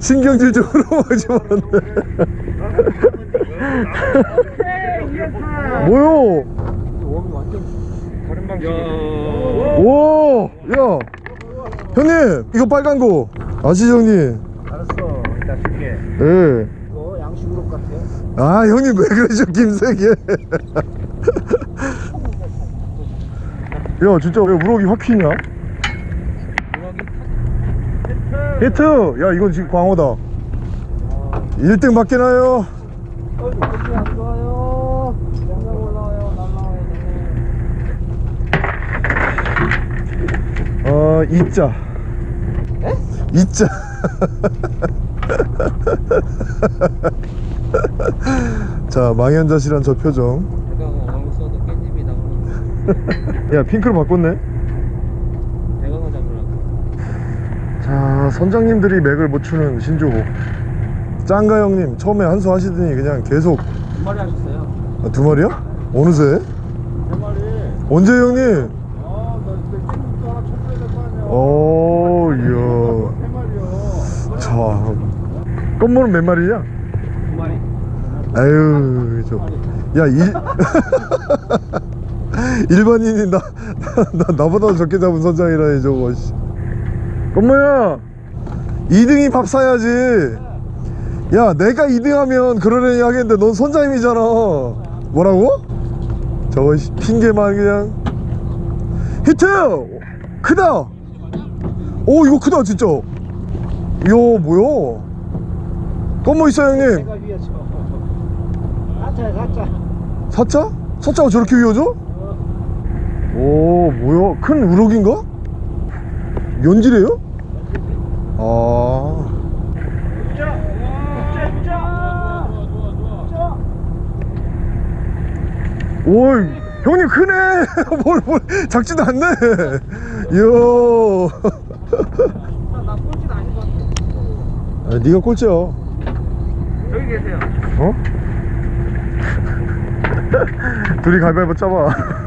신경질적으로 먹지 말았네 뭐요 오, 야, 형님, 이거 빨간 거 아시죠, 형님? 알았어. 이따 줄게. 예. 이거 양식 우럭 같아요. 아, 형님 왜 그러죠, 김세계? 야, 진짜 왜 우럭이 확 튀냐? 히트! 야, 이건 지금 광어다. 1등 밖에 나요. 어. 날라와요. 어, 이자. 이자. 자, 망연자실한 저 표정. 야, 핑크로 바꿨네. 대강어 잡으려고. 자, 선장님들이 맥을 못 추는 신조고. 짱가 형님, 처음에 한수 하시더니 그냥 계속 두 마리 하셨어요. 아, 두 마리야? 어느새? 세 마리. 언제 형님? 아, 나 이제 깻잎도 하나 쳐줘야 될거 아니야. 오, 이야. 세 마리요. 자, 껌모는 몇 마리냐? 두 마리. 아유, 저. 야, 일. 일반인이 나, 나, 나보다 적게 잡은 선장이라니, 저거, 씨. 껌모야! 2등이 밥 사야지. 야, 내가 2등 하면 그러려니 하겠는데, 넌 선장님이잖아. 뭐라고? 저거, 씨, 핑계만 그냥. 히트! 크다! 오, 이거 크다, 진짜. 이야, 뭐야. 껌모 있어, 형님. 가짜 가짜. 사자? 사자가 저렇게 위어져? 오 뭐야 큰 우럭인가? 연질이에요? 아 오이 형님 크네 뭘, 뭘 작지도 않네 이야 나 꼴찌는 아닌 것 같아. 아, 네가 꼴찌야 여기 계세요. 어? 둘이 가위바위보 짜봐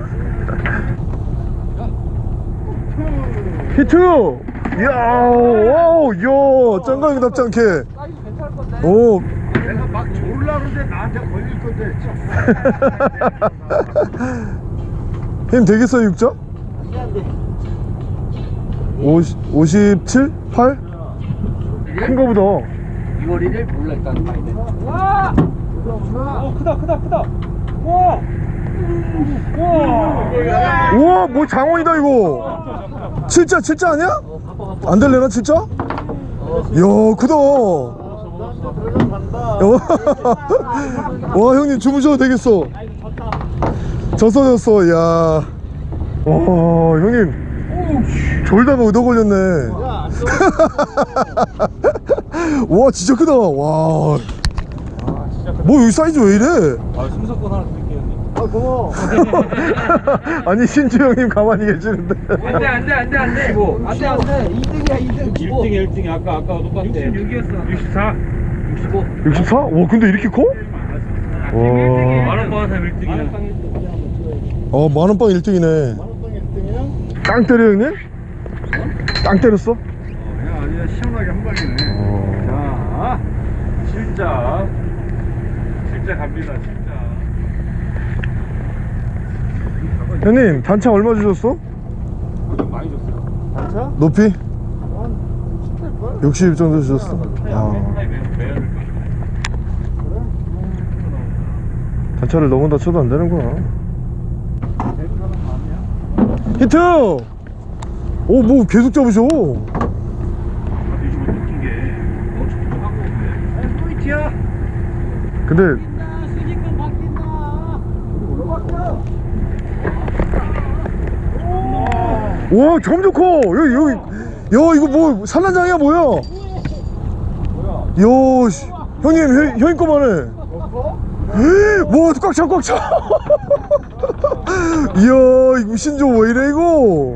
히트! 이야, 오, 이야, 짱강이 답지. 사이즈 괜찮을 건데. 오, 내가 막 졸라 그러는데 나한테 걸릴 건데. 힘 되겠어요, 육자? 오십 57? 8? 큰 거보다. 6월 1일 몰라 일단 봐야 돼. 와! 오 크다 크다 크다. 와! 와! 우와, 뭐 장원이다, 이거. 진짜, 진짜 아니야? 안 될래나, 진짜? 이야, 크다. 와, 형님 주무셔도 되겠어. 졌어, 졌어, 야. 와, 형님. 졸다가 얻어 걸렸네. 와, 진짜 크다. 와. 뭐, 여기 사이즈 왜 이래? 아, 형님. 고마워. 아니 신주 형님 가만히 계시는데 안돼 안돼 안돼 안돼 안돼 안돼 2등이야 2등 1등이 1등이 아까 아까 똑같아 66이었어 64 65 64? 와 근데 이렇게 커? 와. 만원 받아서 1등이야 어 만원빵 1등이네 만원빵 1등이야? 땅 때려 형님? 땅 때렸어? 그냥 아주 시원하게 한 방이네. 어. 자 진짜 진짜 갑니다 진짜 형님 단차 얼마 주셨어? 많이 줬어요 단차? 높이? 한 10대 걸? 60 정도 주셨어 아. 그래? 단차를 넘은다 쳐도 안 되는구나? 히트! 오 뭐 계속 잡으셔 포인트야. 근데 수직권 바뀐다 올라갈게요. 와 점점 커. 여기 여기. 야 이거 뭐 산란장이야 뭐야? 야 씨. 형님 형, 형님 거만해. 와 꽉차 꽉차. 이야 이거 신조 왜 이래 이거?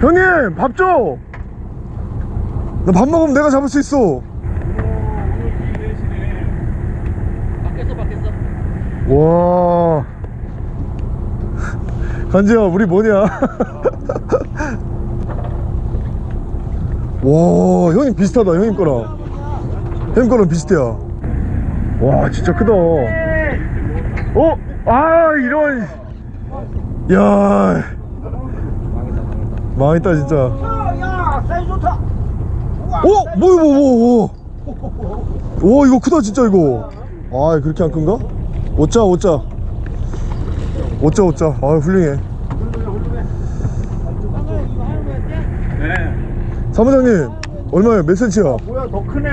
형님 밥 줘! 나 밥 먹으면 내가 잡을 수 있어. 와 간지야 우리 뭐냐 와 형님 비슷하다 형님 거랑 형님 거랑 비슷해요 와 진짜 크다 어? 아 이런 야 망했다 진짜 야, 사이 좋다. 어? 뭐야 뭐 뭐, 뭐. 와 이거 크다 진짜 이거 아 그렇게 안 큰가? 오자 오자 오자 오자 아 훌륭해 네 사무장님 얼마야 몇 센치야? 뭐야, 더 크네.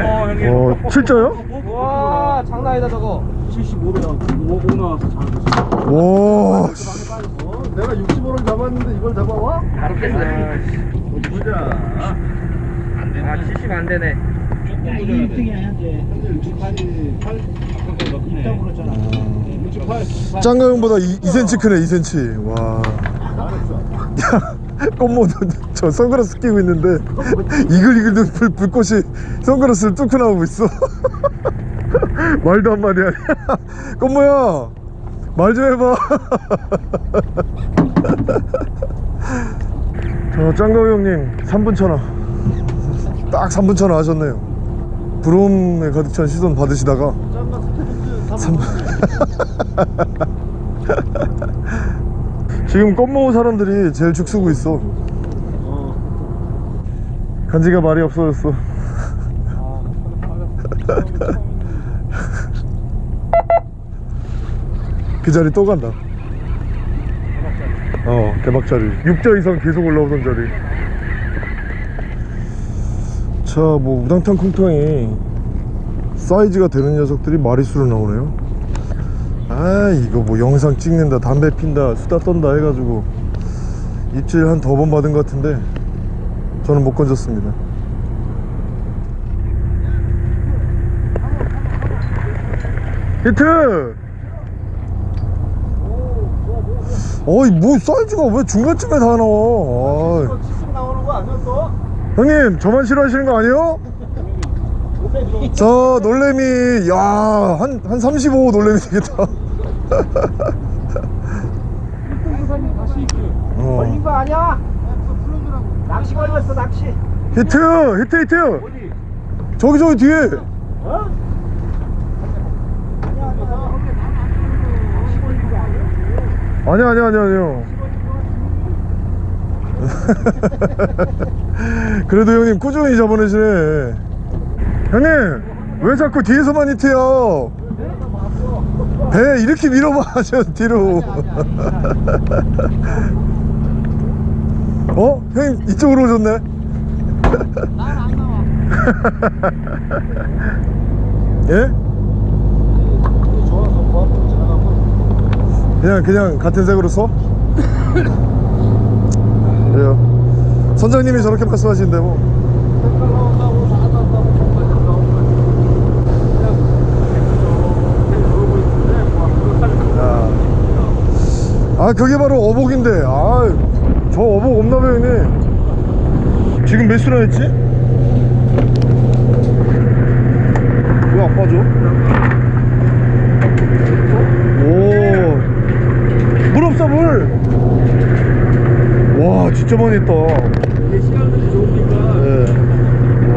어, 형님 어 7자요? 와 장난 아니다 저거 75로 오 나와서 잘 됐어. 와 씨. 어, 내가 65를 잡았는데 이걸 잡아와? 바로 깼어 어디 보자. 아 70 안되네 조금 더 2등이야, 현재. 현재 68이 8. 입장 그렇잖아. 68. 짱가 형보다 2, 2cm 크네 2cm 와. 야, 꽃모 저 선글라스 끼고 있는데 이글이글 눈 불, 불꽃이 선글라스를 뚫고 나오고 있어 말도 한마디 하냐 꽃모야 말 좀 해봐 저 짱가우 형님 3분 천하 딱 3분 천하 하셨네요 부러움에 가득 찬 시선 받으시다가 짬바 스테이크 3분. 지금 껌모우 사람들이 제일 죽 쓰고 있어. 간지가 말이 없어졌어. 그 자리 또 간다. 어 대박 자리. 6자 이상 계속 올라오던 자리. 자뭐 우당탕 콩탕이 사이즈가 되는 녀석들이 마리수로 나오네요 아 이거 뭐 영상 찍는다 담배 핀다 수다 떤다 해가지고 입질 한더번 받은 것 같은데 저는 못 건졌습니다 히트 어이 뭐 사이즈가 왜 중간쯤에 다 나와 아이. 70 나오는 거 아니야, 또? 형님 저만 싫어하시는 거 아니에요? 저 놀래미 야한 한 35 놀래미 되겠다 어. 걸린 거 아니야? 낚시 걸렸어, 낚시. 히트 히트 히트 저기 저기 뒤에 어? 아니야 아니야 아니야 아니야 그래도 형님 꾸준히 잡아내시네 형님 왜 자꾸 뒤에서만 히트요 배 이렇게 밀어봐 저 뒤로 어? 형님 이쪽으로 오셨네 난안 나와 예? 그냥 그냥 같은 색으로 써? 그래요 선장님이 저렇게 말씀하시는데 뭐 색깔 나온다고, 사과 나온다고, 정말 나온 거 아 그게 바로 어복인데 아저 어복 없나 봐요 형님 지금 몇 수나 했지? 왜 안 빠져? 오물 없어 물와 진짜 많이 했다 이게 시간들이 좋으니까 네. 와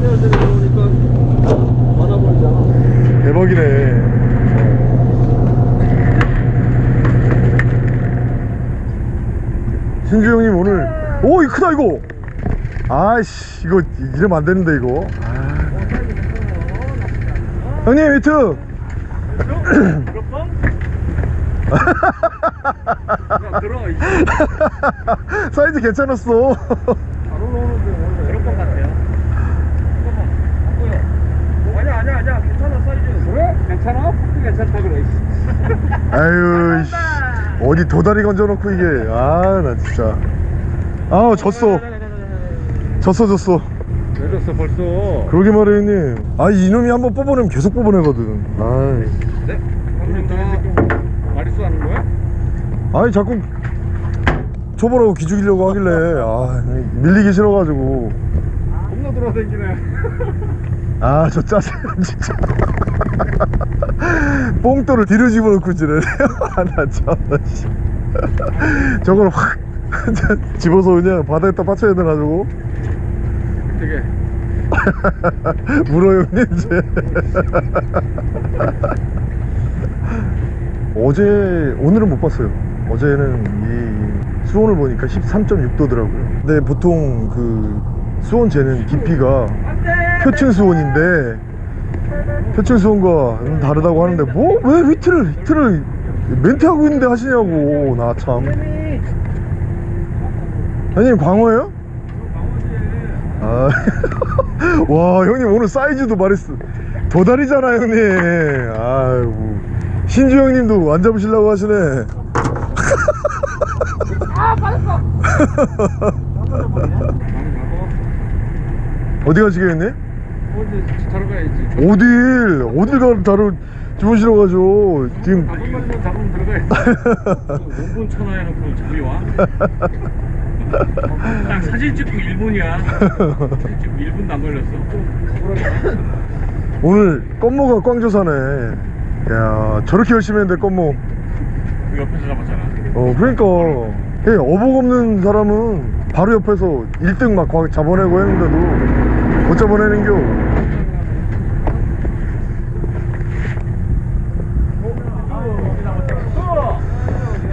시간들이 좋으니까 받아버리잖아. 대박이네 신주 형님 오늘 오 이거 크다 이거 아이씨 이거 이러면 안 되는데 이거 아. 형님 히트 들어. 이 사이즈 괜찮았어 원래 그럴 것 같아요. 아니야 아니야 아니야 괜찮아 사이즈. 그래? 괜찮아? 괜찮다 그래. 아유 씨. 어디 도다리 건져놓고 이게. 아 나 진짜. 아 졌어. 졌어 졌어. 내렸어 벌써. 그러게 말해 형님. 아 이놈이 한번 뽑아내면 계속 뽑아내거든. 아이 네? 형님 다 마리수 하는 거야? 아니 자꾸 초보라고 기죽이려고 하길래. 아 밀리기 싫어가지고. 겁나 돌아다니네. 아 저 짜증 진짜 뽕돌을 뒤로 집어넣고 지내네요. 아나 참나 씨. 저걸 확 집어서 그냥 바다에다 받쳐야 돼가지고. 되게. 물어 형님 이제. 어제 오늘은 못 봤어요. 어제는 이 수온을 보니까 13.6도더라고요. 근데 보통 그 수온 재는 깊이가 표층 수온인데 수온과 좀 다르다고 하는데 뭐왜 위트를 위트를 멘트하고 있는데 하시냐고. 나 참. 형님 광어예요? 아, 와 형님 오늘 사이즈도 말했어. 도다리잖아 형님. 아이고. 신주 형님도 안 잡으시려고 하시네. 어디 가시겠네? 어디 자러 가야지. 어딜 어딜 가 다루 주무시러 가죠 지금 한 번만 잡으면 들어가야지. 5분 천하해놓고 저기 와. 딱 사진 찍고 1분이야. 사진 찍고 1분도 안 걸렸어. 오늘 껌모가 꽝조사네 야 저렇게 열심히 했는데 껌모 그 옆에서 잡았잖아. 어 그러니까 예, 어복 없는 사람은 바로 옆에서 1등 막 과- 잡아내고 했는데도 못 잡아내는겨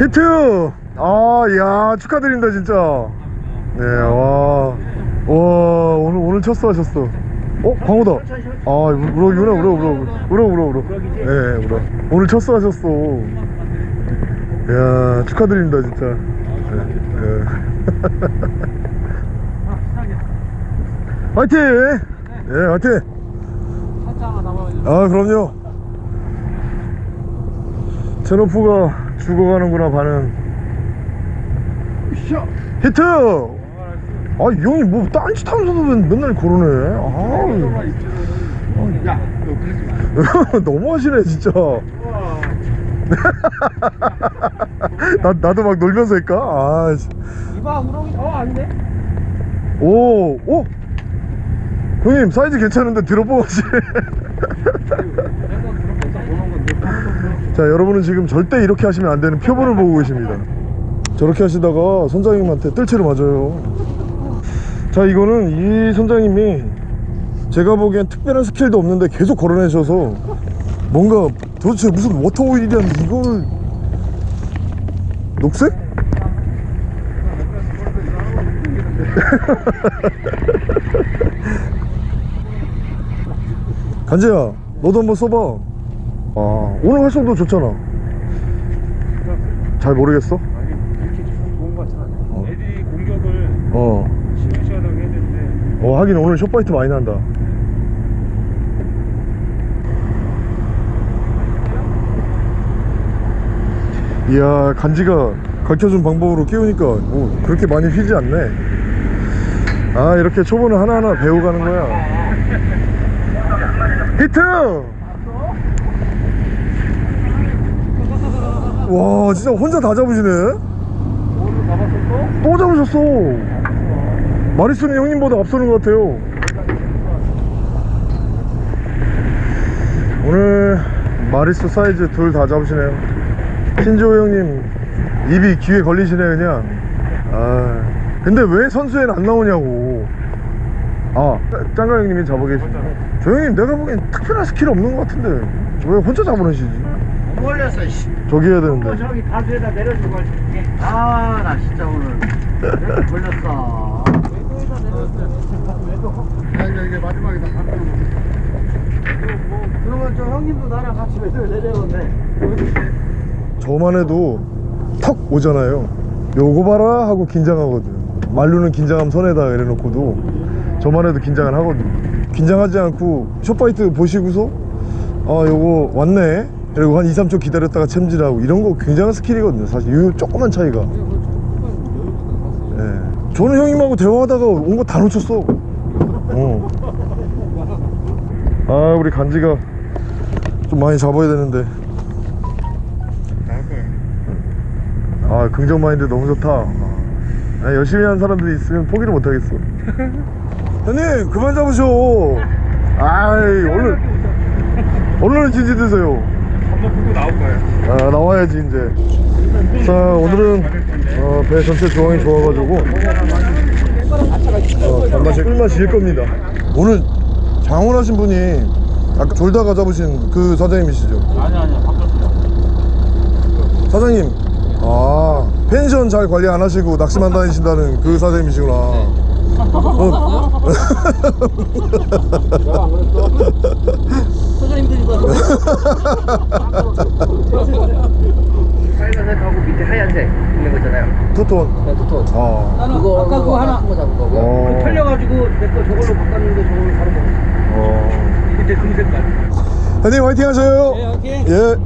히트! 아 야 축하드립니다 진짜. 네 와 와 오늘 오늘 첫 수하셨어. 어 광호다. 아 우럭이구나 우럭 우럭 우럭 우럭 우럭 네 우럭 오늘 첫 수하셨어. 야 축하드립니다 진짜. 네, 네. 화이팅! 예 화이팅! 아 그럼요. 제노프가 죽어가는구나 반응 히트 아이 형이 뭐 딴짓 하면서도 맨- 맨날 그러네 아 야, 너 그러지 마. 너무하시네 진짜 나, 나도 막 놀면서 할까? 아, 씨. 이봐 우렁이 어 안돼 오, 오! 형님 사이즈 괜찮은데 들어보시네 자 여러분은 지금 절대 이렇게 하시면 안 되는 표본을 보고 계십니다. 저렇게 하시다가 선장님한테 뜰채로 맞아요. 자 이거는 이 선장님이 제가 보기엔 특별한 스킬도 없는데 계속 걸어내셔서 뭔가 도대체 무슨 워터오일이란 이걸 녹색? 간재야 너도 한번 써봐 아 오늘 활성도 좋잖아. 잘 모르겠어? 좋은 거 같아. 애들이 공격을 어, 시원시원하게 해야 되는데. 어 하긴 오늘 숏바이트 많이 난다. 이야 간지가 가르쳐준 방법으로 끼우니까 뭐 그렇게 많이 휘지 않네. 아 이렇게 초보는 하나하나 배워가는 거야. 히트 와 진짜 혼자 다 잡으시네? 또 잡으셨어? 마리수는 형님보다 앞서는 것 같아요. 오늘 마리수 사이즈 둘 다 잡으시네요. 신지호 형님 입이 귀에 걸리시네 그냥. 아 근데 왜 선수에는 안 나오냐고. 아 짱가 형님이 잡아 계시죠 저 형님 내가 보기엔 특별한 스킬 없는 것 같은데. 왜 혼자 잡으시지 못 걸렸어 씨. 저기 해야 되는데 저기 다수에다 내려주고. 아나 진짜 오늘 왜 걸렸어. 야 이제 마지막이다 그러면 저 형님도 나랑 같이 매달 내려오네. 저만 해도 턱 오잖아요 요거 봐라 하고 긴장하거든 말로는 긴장함 손에다 이래놓고도 저만 해도 긴장을 하거든 긴장하지 않고 short bite 보시고서 아 요거 왔네 그리고 한 2, 3초 기다렸다가 챔질하고 이런 거 굉장한 스킬이거든요. 사실 요 조그만 차이가. 예. 저는 형님하고 대화하다가 온 거 다 놓쳤어. 어. 아 우리 간지가 좀 많이 잡아야 되는데. 아 긍정 마인드 너무 좋다. 아, 열심히 하는 사람들이 있으면 포기를 못하겠어. 형님 그만 잡으셔. 아이 오늘 오늘은 진지 드세요 한번 보고 나올 거예요. 아 나와야지 이제. 자 오늘은 어, 배 전체 조항이 좋아가지고 어, 단맛이 꿀맛일 겁니다. 오늘 장원하신 분이 아까 졸다가 잡으신 그 사장님이시죠? 아니 아니 바뀌었어요 사장님 아 펜션 잘 관리 안 하시고 낚시만 다니신다는 그 사장님이시구나. 어, 빨간색 하고 밑에 하얀색 있는 거 있잖아요. 투톤 네, 토토. 아, 그거 아까 그거 하나 한거 잡은 거고요. 어. 털려가지고 내 거 저걸로 바꿨는데 저걸로 바로 먹었어. 어. 밑에 금색깔. 형님 화이팅 하셔요 네, 화이팅. 예.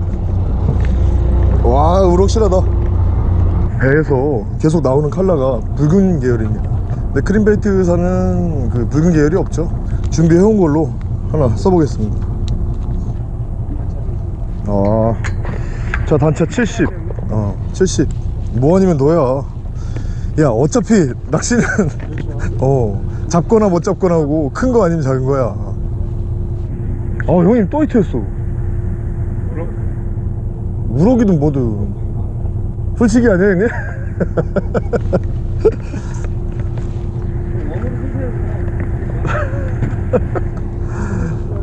와 우럭실하다 배에서 계속 나오는 컬러가 붉은 계열입니다 근데 크림베이트사는 그 붉은 계열이 없죠 준비해온 걸로 하나 써보겠습니다 아, 자 단차 70 어, 70 뭐아니면 너야 야 어차피 낚시는 어 잡거나 못 잡거나 하고 큰 거 아니면 작은 거야. 아 형님 또 히트했어. 우럭이든 뭐든. 솔직히 아니야 형님?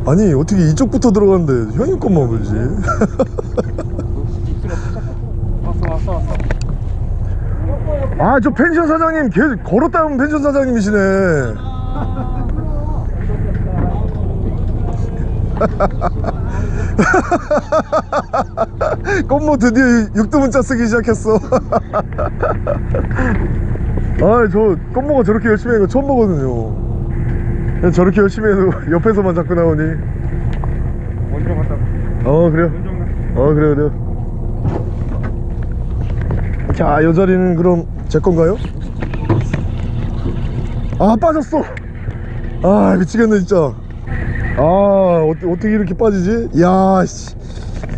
아니 어떻게 이쪽부터 들어갔는데 형님 것만 왔어. 아저 펜션 사장님 걔 걸었다 하면 펜션 사장님이시네. 꽃모 드디어 육두문자 쓰기 시작했어. 아저 꽃모가 저렇게 열심히 하는 거 처음 보거든요 저렇게 열심히 해도 옆에서만 자꾸 나오니 먼저 갔다. 어 그래요. 어 그래요 그래요 자이 자리는 그럼 제 건가요? 아 빠졌어 아 미치겠네 진짜 아 어, 어떻게 이렇게 빠지지? 야 씨.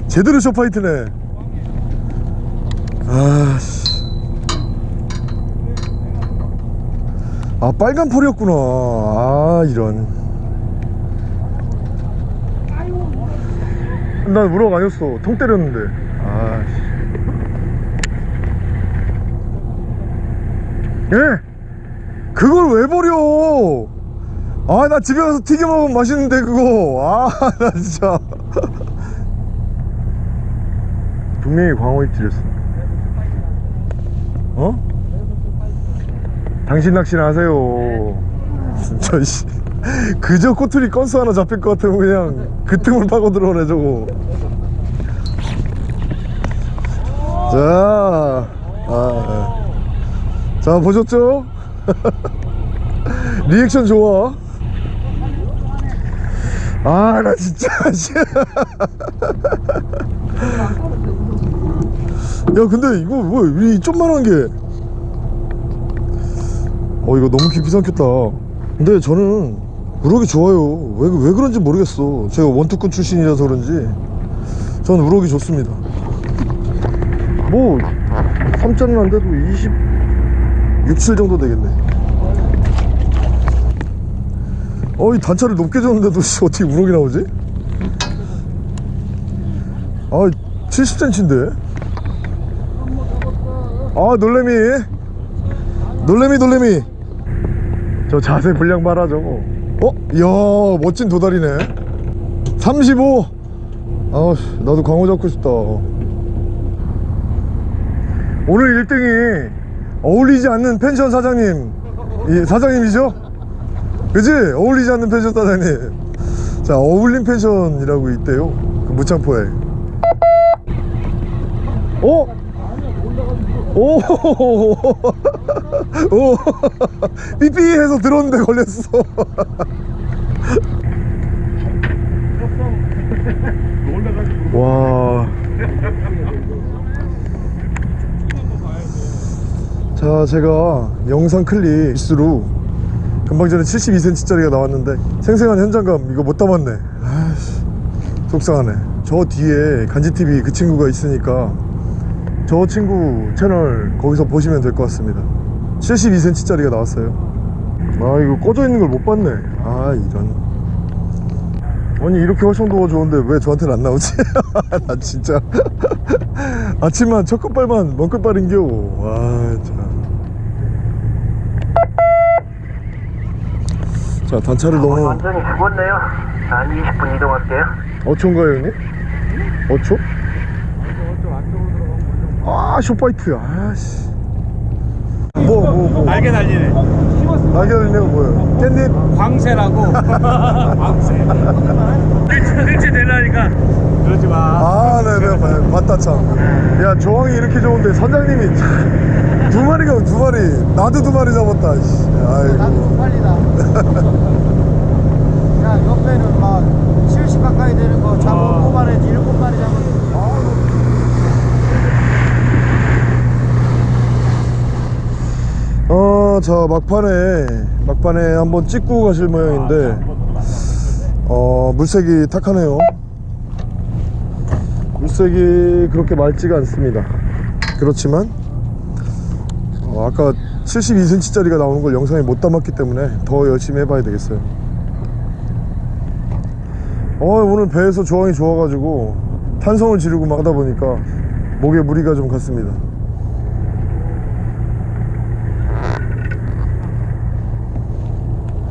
제대로 쇼파이트네 아씨 아 빨간 폴이었구나. 아 이런. 난 우럭 아니었어. 통 때렸는데. 아씨. 예? 그걸 왜 버려? 아 나 집에 가서 튀겨 먹으면 맛있는데 그거. 아 나 진짜. 분명히 광어 입질했어 어? 당신 낚시는 하세요 진짜 씨 그저 꼬투리 건수 하나 잡힐 것 같으면 그냥 그 틈을 파고 들어오네 저거 자, 아, 네. 자 보셨죠? 리액션 좋아 아 나 진짜 씨. 야 근데 이거 뭐이 좀만한 게 어 이거 너무 깊이 삼켰다. 근데 저는 우럭이 좋아요. 왜, 왜 그런지 모르겠어. 제가 원투꾼 출신이라서 그런지. 저는 우럭이 좋습니다. 뭐 3자는 안 돼도 20 67 정도 되겠네. 어이 단차를 높게 줬는데도 씨, 어떻게 우럭이 나오지? 아 70cm인데? 아 놀래미. 놀래미 놀래미 저 자세 분량 봐라 저거 어? 이야 멋진 도다리네 35 아우 나도 광어 잡고 싶다 오늘 1등이 어울리지 않는 펜션 사장님 이 사장님이죠? 그지? 어울리지 않는 펜션 사장님 자 어울림 펜션이라고 있대요 그 무창포에 어? 오, 오, 삐삐 해서 들었는데 걸렸어. 와. 자, 제가 영상 클립 수로 금방 전에 72cm짜리가 나왔는데 생생한 현장감 이거 못 담았네. 아이씨, 속상하네. 저 뒤에 간지TV 그 친구가 있으니까 저 친구 채널 거기서 보시면 될 것 같습니다 72cm짜리가 나왔어요 아 이거 꺼져 있는 걸 못 봤네 아 이런 아니 이렇게 활성도가 좋은데 왜 저한테는 안 나오지? 나 진짜 아침만 첫 끝발만 먼 끝발인겨 와참 자 단차를 너무 완전히 죽었네요. 한 20분 이동할게요. 어초인가요 형님? 어초? 아 쇼파이트야 아씨 뭐 뭐 뭐 날개 달리네. 날개 달리네가 뭐예요? 깻잎? 광새라고. 광새. 일치 되려니까. 그러지 마. 아 네네 봐- 맞다 참야 조항이 이렇게 좋은데 선장님이 참, 두 마리가 두 마리 나도 두 마리 잡았다 씨. 아이고 빨리다. 야, 옆에는 막 70 가까이 되는 거 잡아 뽑아내지 일곱 마리 잡았 어. 어저 막판에 막판에 한번 찍고 가실 모양인데 어 물색이 탁하네요. 물색이 그렇게 맑지가 않습니다. 그렇지만 어, 아까 72cm짜리가 나오는 걸 영상에 못 담았기 때문에 더 열심히 해봐야 되겠어요. 어 오늘 배에서 조항이 좋아가지고 탄성을 지르고 막 하다 보니까 목에 무리가 좀 갔습니다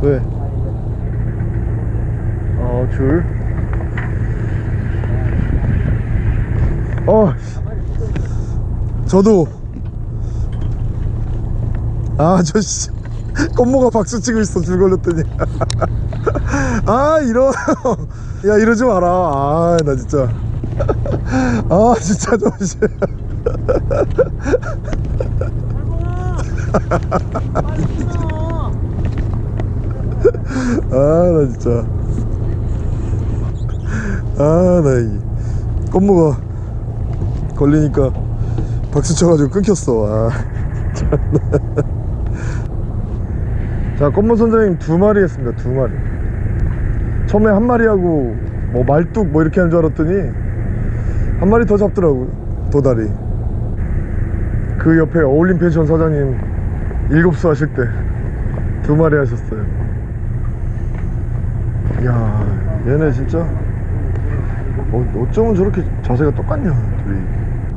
왜? 어, 줄. 어, 저도. 아, 저 씨. 껌모가 박수 치고 있어, 줄 걸렸더니. 아, 이러. 야, 이러지 마라. 아, 나 진짜. 아, 진짜 저 씨. 아, 나 진짜. 아, 나 이. 껌모가 걸리니까 박수 쳐가지고 끊겼어. 아. 자, 껌모 선장님 두 마리 했습니다. 두 마리. 처음에 한 마리 하고 뭐 말뚝 뭐 이렇게 한줄 알았더니 한 마리 더 잡더라고요. 도다리. 그 옆에 어울림 펜션 사장님 일곱 수 하실 때 두 마리 하셨어요. 야 얘네 진짜? 어, 어쩌면 저렇게 자세가 똑같냐 둘이.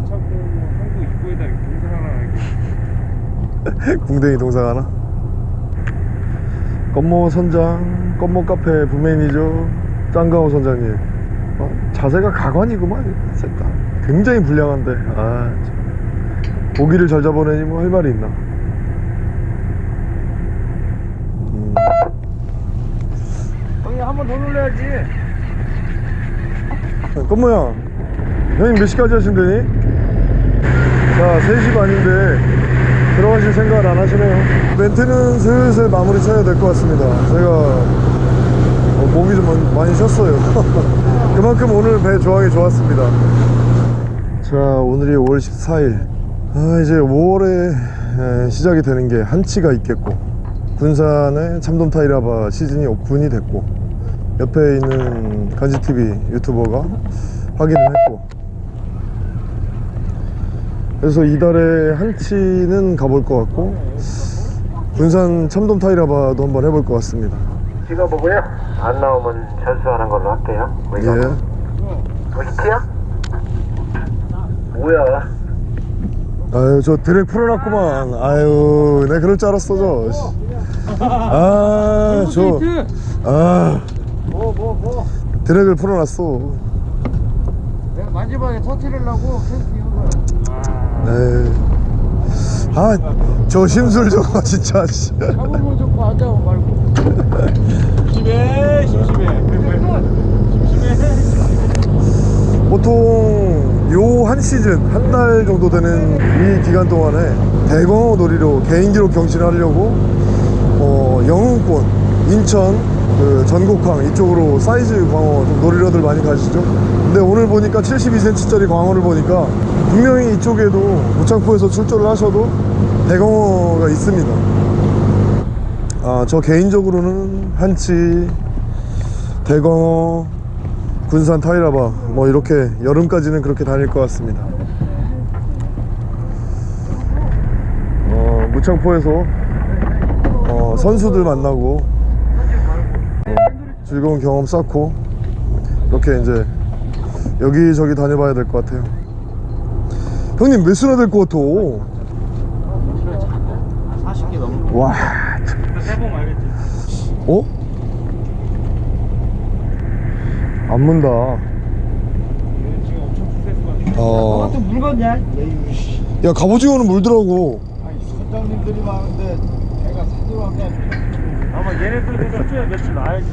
한국 입구에다 동생 하나 궁뎅이 동상 하나? 껌모 선장 껌모 카페 부메인이죠. 짱가오 선장님. 어, 자세가 가관이구만 셋다 굉장히 불량한데. 아 참. 고기를 잘 잡아내니 뭐 할 말이 있나 음. 형님 더 놀려야지. 껌모야 형님 몇 시까지 하신대니? 자 3시 반인데 들어가실 생각을 안 하시네요. 멘트는 슬슬 마무리 쳐야 될 것 같습니다. 제가 어, 목이 좀 많이- 쉬었어요. 그만큼 오늘 배 조항이 좋았습니다. 자 오늘이 5월 14일. 아, 이제 5월에 시작이 되는 게 한치가 있겠고 군산의 참돔 타이라바 시즌이 오픈이 됐고 옆에 있는 간지TV 유튜버가 확인을 했고 그래서 이달에 한치는 가볼 것 같고 군산 참돔 타이라바도 한번 해볼 것 같습니다 찍어보고요. 안 나오면 철수하는 걸로 할게요. 뭐 예. 뭐 히트야? 뭐야? 아유 저 드랙 풀어놨구만 아유 내가 그럴 줄 알았어 저 아저 아, 뭐뭐 뭐. 드랙을 풀어놨어 내가 마지막에 터트리려고 캠핑 한 거야. 에이 아저 심술 저거 진짜 씨. 잡으면 좋고 안 잡으면 말고. 심심해 심심해 보통 요 한 시즌 한 달 정도 되는 이 기간 동안에 대광어 놀이로 개인 기록 경신하려고 어, 영흥권, 인천, 그 전곡항 이쪽으로 사이즈 광어 좀 놀이러들 많이 가시죠. 근데 오늘 보니까 72cm짜리 광어를 보니까 분명히 이쪽에도 무창포에서 출조를 하셔도 대광어가 있습니다. 아, 저 개인적으로는 한치, 대광어, 군산 타이라바 뭐 이렇게 여름까지는 그렇게 다닐 것 같습니다. 어, 무창포에서 어, 선수들 만나고 어, 즐거운 경험 쌓고 이렇게 이제 여기저기 다녀봐야 될 것 같아요. 형님 몇 수나 될 것 같아? 40개 넘는 와, 해보면 알겠지 어? 안 문다. 지금 엄청 스트레스 받아 어. 또 물건냐? 에휴 씨. 야 갑오징어는 물더라고. 아니 선장님들이 많은데 내가 사주로 한게 아니라. 아마 얘네들도 수초에 며칠 나야지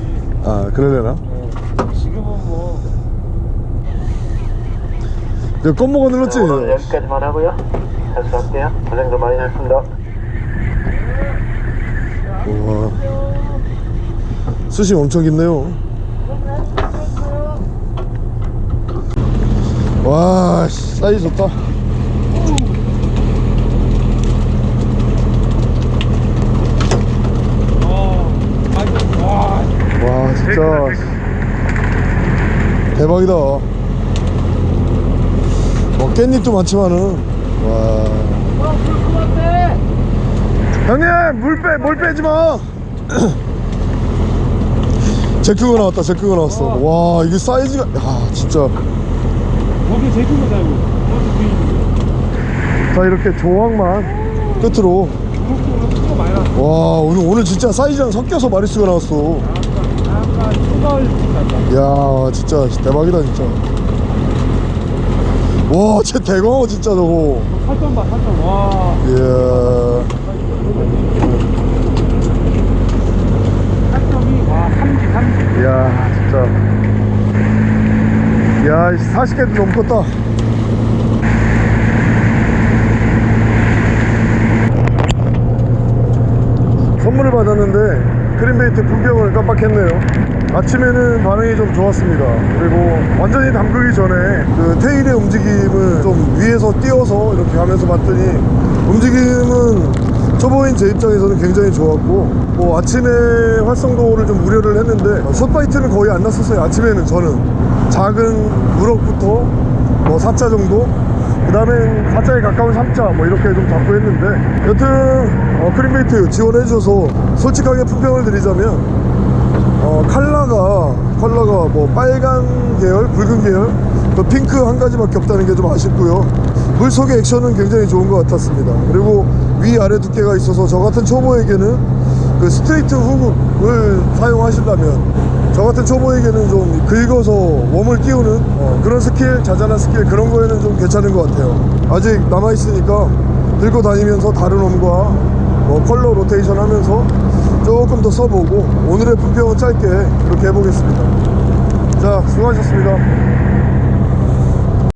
아 그래야 되나? 지금은 뭐 내가 껌먹어 눌렀지? 오늘 여기까지만 하고요. 철수할게요. 고생도 많이 했습니다. 우와. 수심 엄청 깊네요. 와, 씨, 사이즈 좋다. 와, 진짜 대박이다. 뭐 깻잎도 많지만은 와. 형님 물빼 물 빼지 마. 제크가 나왔다 제크가 나왔어. 와 이게 사이즈가 야 진짜. 거기 그것도 뒤에 자 이렇게 조항만 끝으로. 와 오늘 오늘 진짜 사이즈랑 섞여서 마리수가 나왔어. 야 진짜 대박이다 진짜. 와쟤 대광어 진짜 저거. 살점 봐 살점 와 이야. 살점이 와 3지 3지 이야 진짜. 야 40개도 넘겠다. 선물을 받았는데 크림베이트 분병을 깜빡했네요 아침에는 반응이 좀 좋았습니다. 그리고 완전히 담그기 전에 그 테일의 움직임을 좀 위에서 띄워서 이렇게 하면서 봤더니 움직임은 초보인 제 입장에서는 굉장히 좋았고 뭐 아침에 활성도를 좀 우려를 했는데 숏바이트는 거의 안 났었어요. 아침에는 저는. 작은 우럭부터 뭐 4자 정도? 그 다음엔 4자에 가까운 3자 뭐 이렇게 좀 잡고 했는데 여튼 어, 크림베이트 지원해 주셔서 솔직하게 품평을 드리자면 어, 컬러가 컬러가 뭐 빨간 계열, 붉은 계열, 또 핑크 한 가지밖에 없다는 게 좀 아쉽고요. 물 속의 액션은 굉장히 좋은 것 같았습니다. 그리고 위 아래 두께가 있어서 저 같은 초보에게는 그 straight hook을 사용하신다면 저 같은 초보에게는 좀 긁어서 worm을 띄우는 어, 그런 스킬, 자잘한 스킬 그런 거에는 좀 괜찮은 것 같아요. 아직 남아 있으니까 들고 다니면서 다른 웜과 뭐 컬러 로테이션 하면서 조금 더 써보고 오늘의 품평은 짧게 그렇게 해보겠습니다. 자 수고하셨습니다